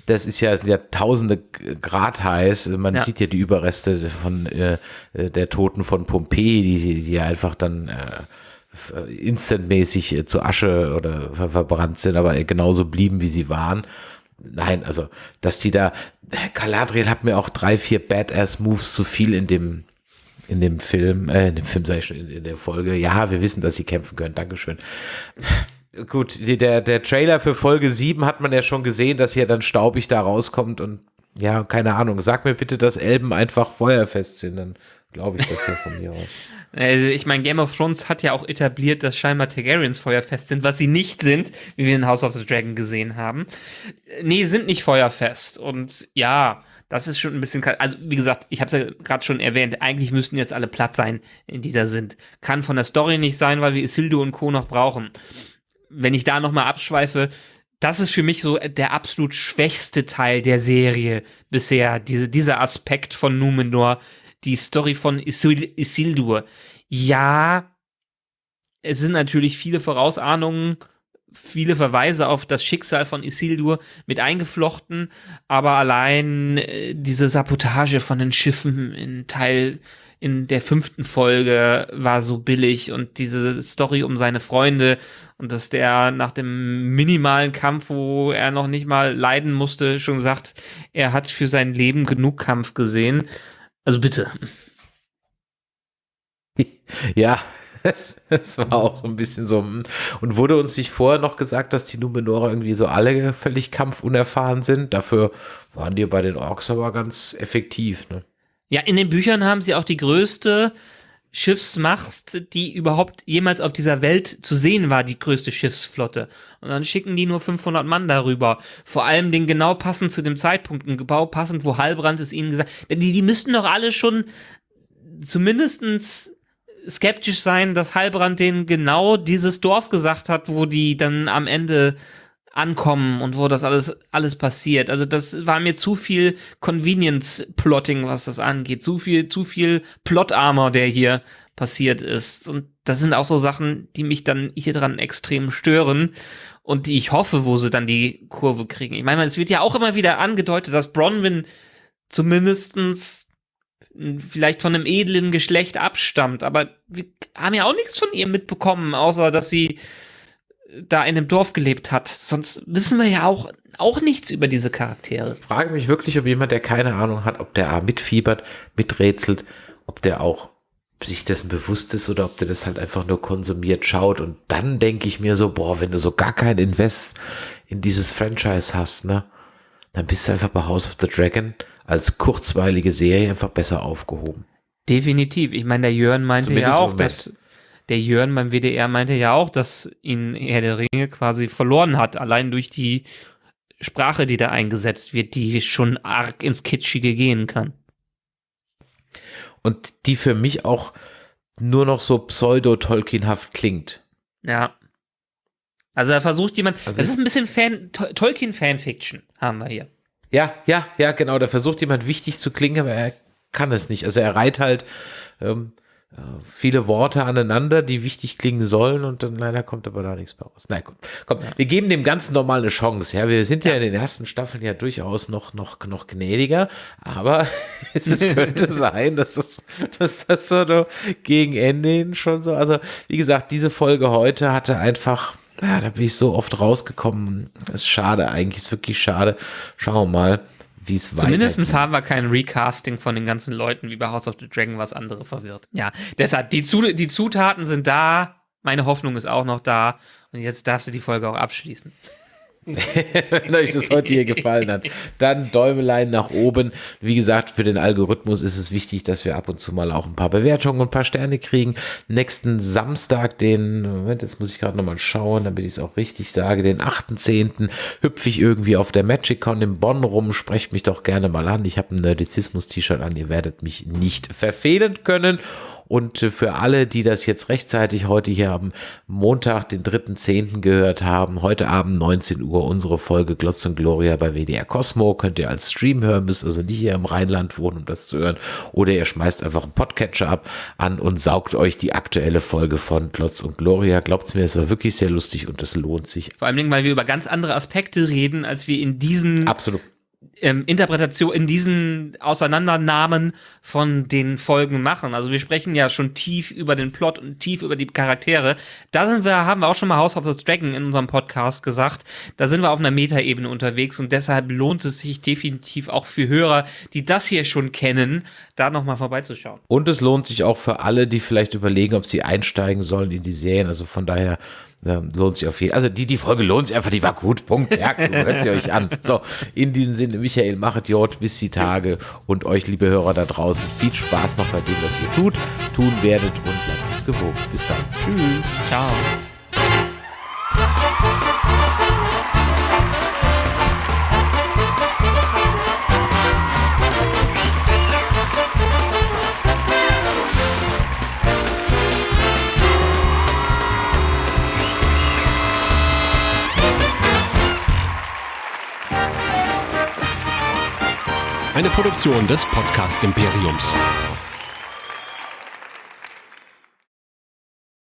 C: das ist ja, sind ja tausende Grad heiß. Man ja. sieht ja die Überreste von äh, der Toten von Pompeji, die, die einfach dann äh, instantmäßig äh, zu Asche oder ver verbrannt sind, aber genauso blieben, wie sie waren. Nein, also, dass die da, Galadriel hat mir auch drei, vier Badass-Moves zu viel in dem, in dem Film, äh, in dem Film sage ich schon, in, in der Folge, ja, wir wissen, dass sie kämpfen können, Dankeschön. Gut, der, der Trailer für Folge 7 hat man ja schon gesehen, dass hier dann staubig da rauskommt und ja, keine Ahnung. Sag mir bitte, dass Elben einfach feuerfest sind, dann glaube ich das hier von mir aus.
D: Also ich meine, Game of Thrones hat ja auch etabliert, dass scheinbar Targaryens feuerfest sind, was sie nicht sind, wie wir in House of the Dragon gesehen haben. Nee, sind nicht feuerfest. Und ja, das ist schon ein bisschen. Also, wie gesagt, ich habe es ja gerade schon erwähnt, eigentlich müssten jetzt alle platt sein, in die da sind. Kann von der Story nicht sein, weil wir Isildur und Co. noch brauchen. Wenn ich da nochmal abschweife, das ist für mich so der absolut schwächste Teil der Serie bisher. Diese, dieser Aspekt von Numenor, die Story von Isil Isildur. Ja, es sind natürlich viele Vorausahnungen, viele Verweise auf das Schicksal von Isildur mit eingeflochten, aber allein äh, diese Sabotage von den Schiffen in Teil in der fünften Folge war so billig und diese Story um seine Freunde und dass der nach dem minimalen Kampf, wo er noch nicht mal leiden musste, schon sagt, er hat für sein Leben genug Kampf gesehen. Also bitte.
C: Ja, es war auch so ein bisschen so. hm. Und wurde uns nicht vorher noch gesagt, dass die Numenorer irgendwie so alle völlig kampfunerfahren sind? Dafür waren die bei den Orks aber ganz effektiv. Ne?
D: Ja, in den Büchern haben sie auch die größte Schiffsmacht, die überhaupt jemals auf dieser Welt zu sehen war, die größte Schiffsflotte. Und dann schicken die nur 500 Mann darüber. Vor allem den genau passend zu dem Zeitpunkt, ein genau passend, wo Halbrand es ihnen gesagt hat. Die, die müssten doch alle schon zumindestens skeptisch sein, dass Halbrand denen genau dieses Dorf gesagt hat, wo die dann am Ende ankommen und wo das alles, alles passiert. Also das war mir zu viel Convenience-Plotting, was das angeht. Zu viel, zu viel Plot-Armor, der hier passiert ist. Und das sind auch so Sachen, die mich dann hier dran extrem stören und die ich hoffe, wo sie dann die Kurve kriegen. Ich meine, es wird ja auch immer wieder angedeutet, dass Bronwyn zumindestens vielleicht von einem edlen Geschlecht abstammt, aber wir haben ja auch nichts von ihr mitbekommen, außer dass sie da in einem Dorf gelebt hat. Sonst wissen wir ja auch, auch nichts über diese Charaktere.
C: Ich frage mich wirklich, ob jemand, der keine Ahnung hat, ob der A mitfiebert, miträtselt, ob der auch sich dessen bewusst ist oder ob der das halt einfach nur konsumiert schaut. Und dann denke ich mir so, boah, wenn du so gar kein Invest in dieses Franchise hast, ne, dann bist du einfach bei House of the Dragon als kurzweilige Serie einfach besser aufgehoben.
D: Definitiv. Ich meine, der Jörn meinte
C: Zumindest
D: ja auch, dass der Jörn beim WDR meinte ja auch, dass ihn Herr der Ringe quasi verloren hat, allein durch die Sprache, die da eingesetzt wird, die schon arg ins Kitschige gehen kann.
C: Und die für mich auch nur noch so pseudo-Tolkienhaft klingt.
D: Ja. Also da versucht jemand,
C: Also
D: das
C: es-
D: ist ein bisschen Fan, To- Tolkien-Fanfiction haben wir hier.
C: Ja, ja, ja, genau. Da versucht jemand wichtig zu klingen, aber er kann es nicht. Also er reiht halt ähm, äh, viele Worte aneinander, die wichtig klingen sollen und dann leider kommt aber da nichts mehr raus. Na gut, komm, wir geben dem Ganzen nochmal eine Chance. Ja, wir sind ja. in den ersten Staffeln ja durchaus noch, noch, noch gnädiger, aber es, könnte sein, dass das, dass das so gegen Ende hin schon so, also wie gesagt, diese Folge heute hatte einfach ja, da bin ich so oft rausgekommen. ist schade, eigentlich ist wirklich schade. Schauen wir mal, wie es weitergeht.
D: Zumindest haben wir kein Recasting von den ganzen Leuten wie bei House of the Dragon, was andere verwirrt. Ja, deshalb, die, Zu die Zutaten sind da, meine Hoffnung ist auch noch da und jetzt darfst du die Folge auch abschließen.
C: Wenn euch das heute hier gefallen hat, dann Däumelein nach oben. Wie gesagt, für den Algorithmus ist es wichtig, dass wir ab und zu mal auch ein paar Bewertungen und ein paar Sterne kriegen. Nächsten Samstag, den, Moment, jetzt muss ich gerade nochmal schauen, damit ich es auch richtig sage, den 8.10. hüpfe ich irgendwie auf der MagicCon in Bonn rum. Sprecht mich doch gerne mal an. Ich habe ein Nerdizismus-T-Shirt an. Ihr werdet mich nicht verfehlen können. Und äh, für alle, die das jetzt rechtzeitig heute hier am Montag, den 3.10. gehört haben, heute Abend 19 Uhr unsere Folge Glotz und Gloria bei WDR Cosmo. Könnt ihr als Stream hören, müsst also nicht hier im Rheinland wohnen, um das zu hören. Oder ihr schmeißt einfach einen Podcatcher ab an und saugt euch die aktuelle Folge von Glotz und Gloria. Glaubt's mir, es war wirklich sehr lustig und es lohnt sich.
D: Vor allem, weil wir über ganz andere Aspekte reden, als wir in diesen
C: Absolut.
D: Ähm, Interpretation, in diesen Auseinandernahmen von den Folgen machen. Also wir sprechen ja schon tief über den Plot und tief über die Charaktere. Da sind wir, haben wir auch schon mal House of the Dragon in unserem Podcast gesagt. Da sind wir auf einer Metaebene unterwegs und deshalb lohnt es sich definitiv auch für Hörer, die das hier schon kennen, da nochmal vorbeizuschauen.
C: Und es lohnt sich auch für alle, die vielleicht überlegen, ob sie einsteigen sollen in die Serien. Also von daher ja, lohnt sich auf jeden Fall. Also die, die Folge lohnt sich einfach, die war gut. Punkt. Ja, hört sie euch an. So, in diesem Sinne, Michael, machet Jod bis die Tage und euch, liebe Hörer da draußen, viel Spaß noch bei dem, was ihr tut, tun werdet und bleibt uns gewogen. Bis dann.
D: Tschüss. Ciao.
A: Eine Produktion des Podcast Imperiums.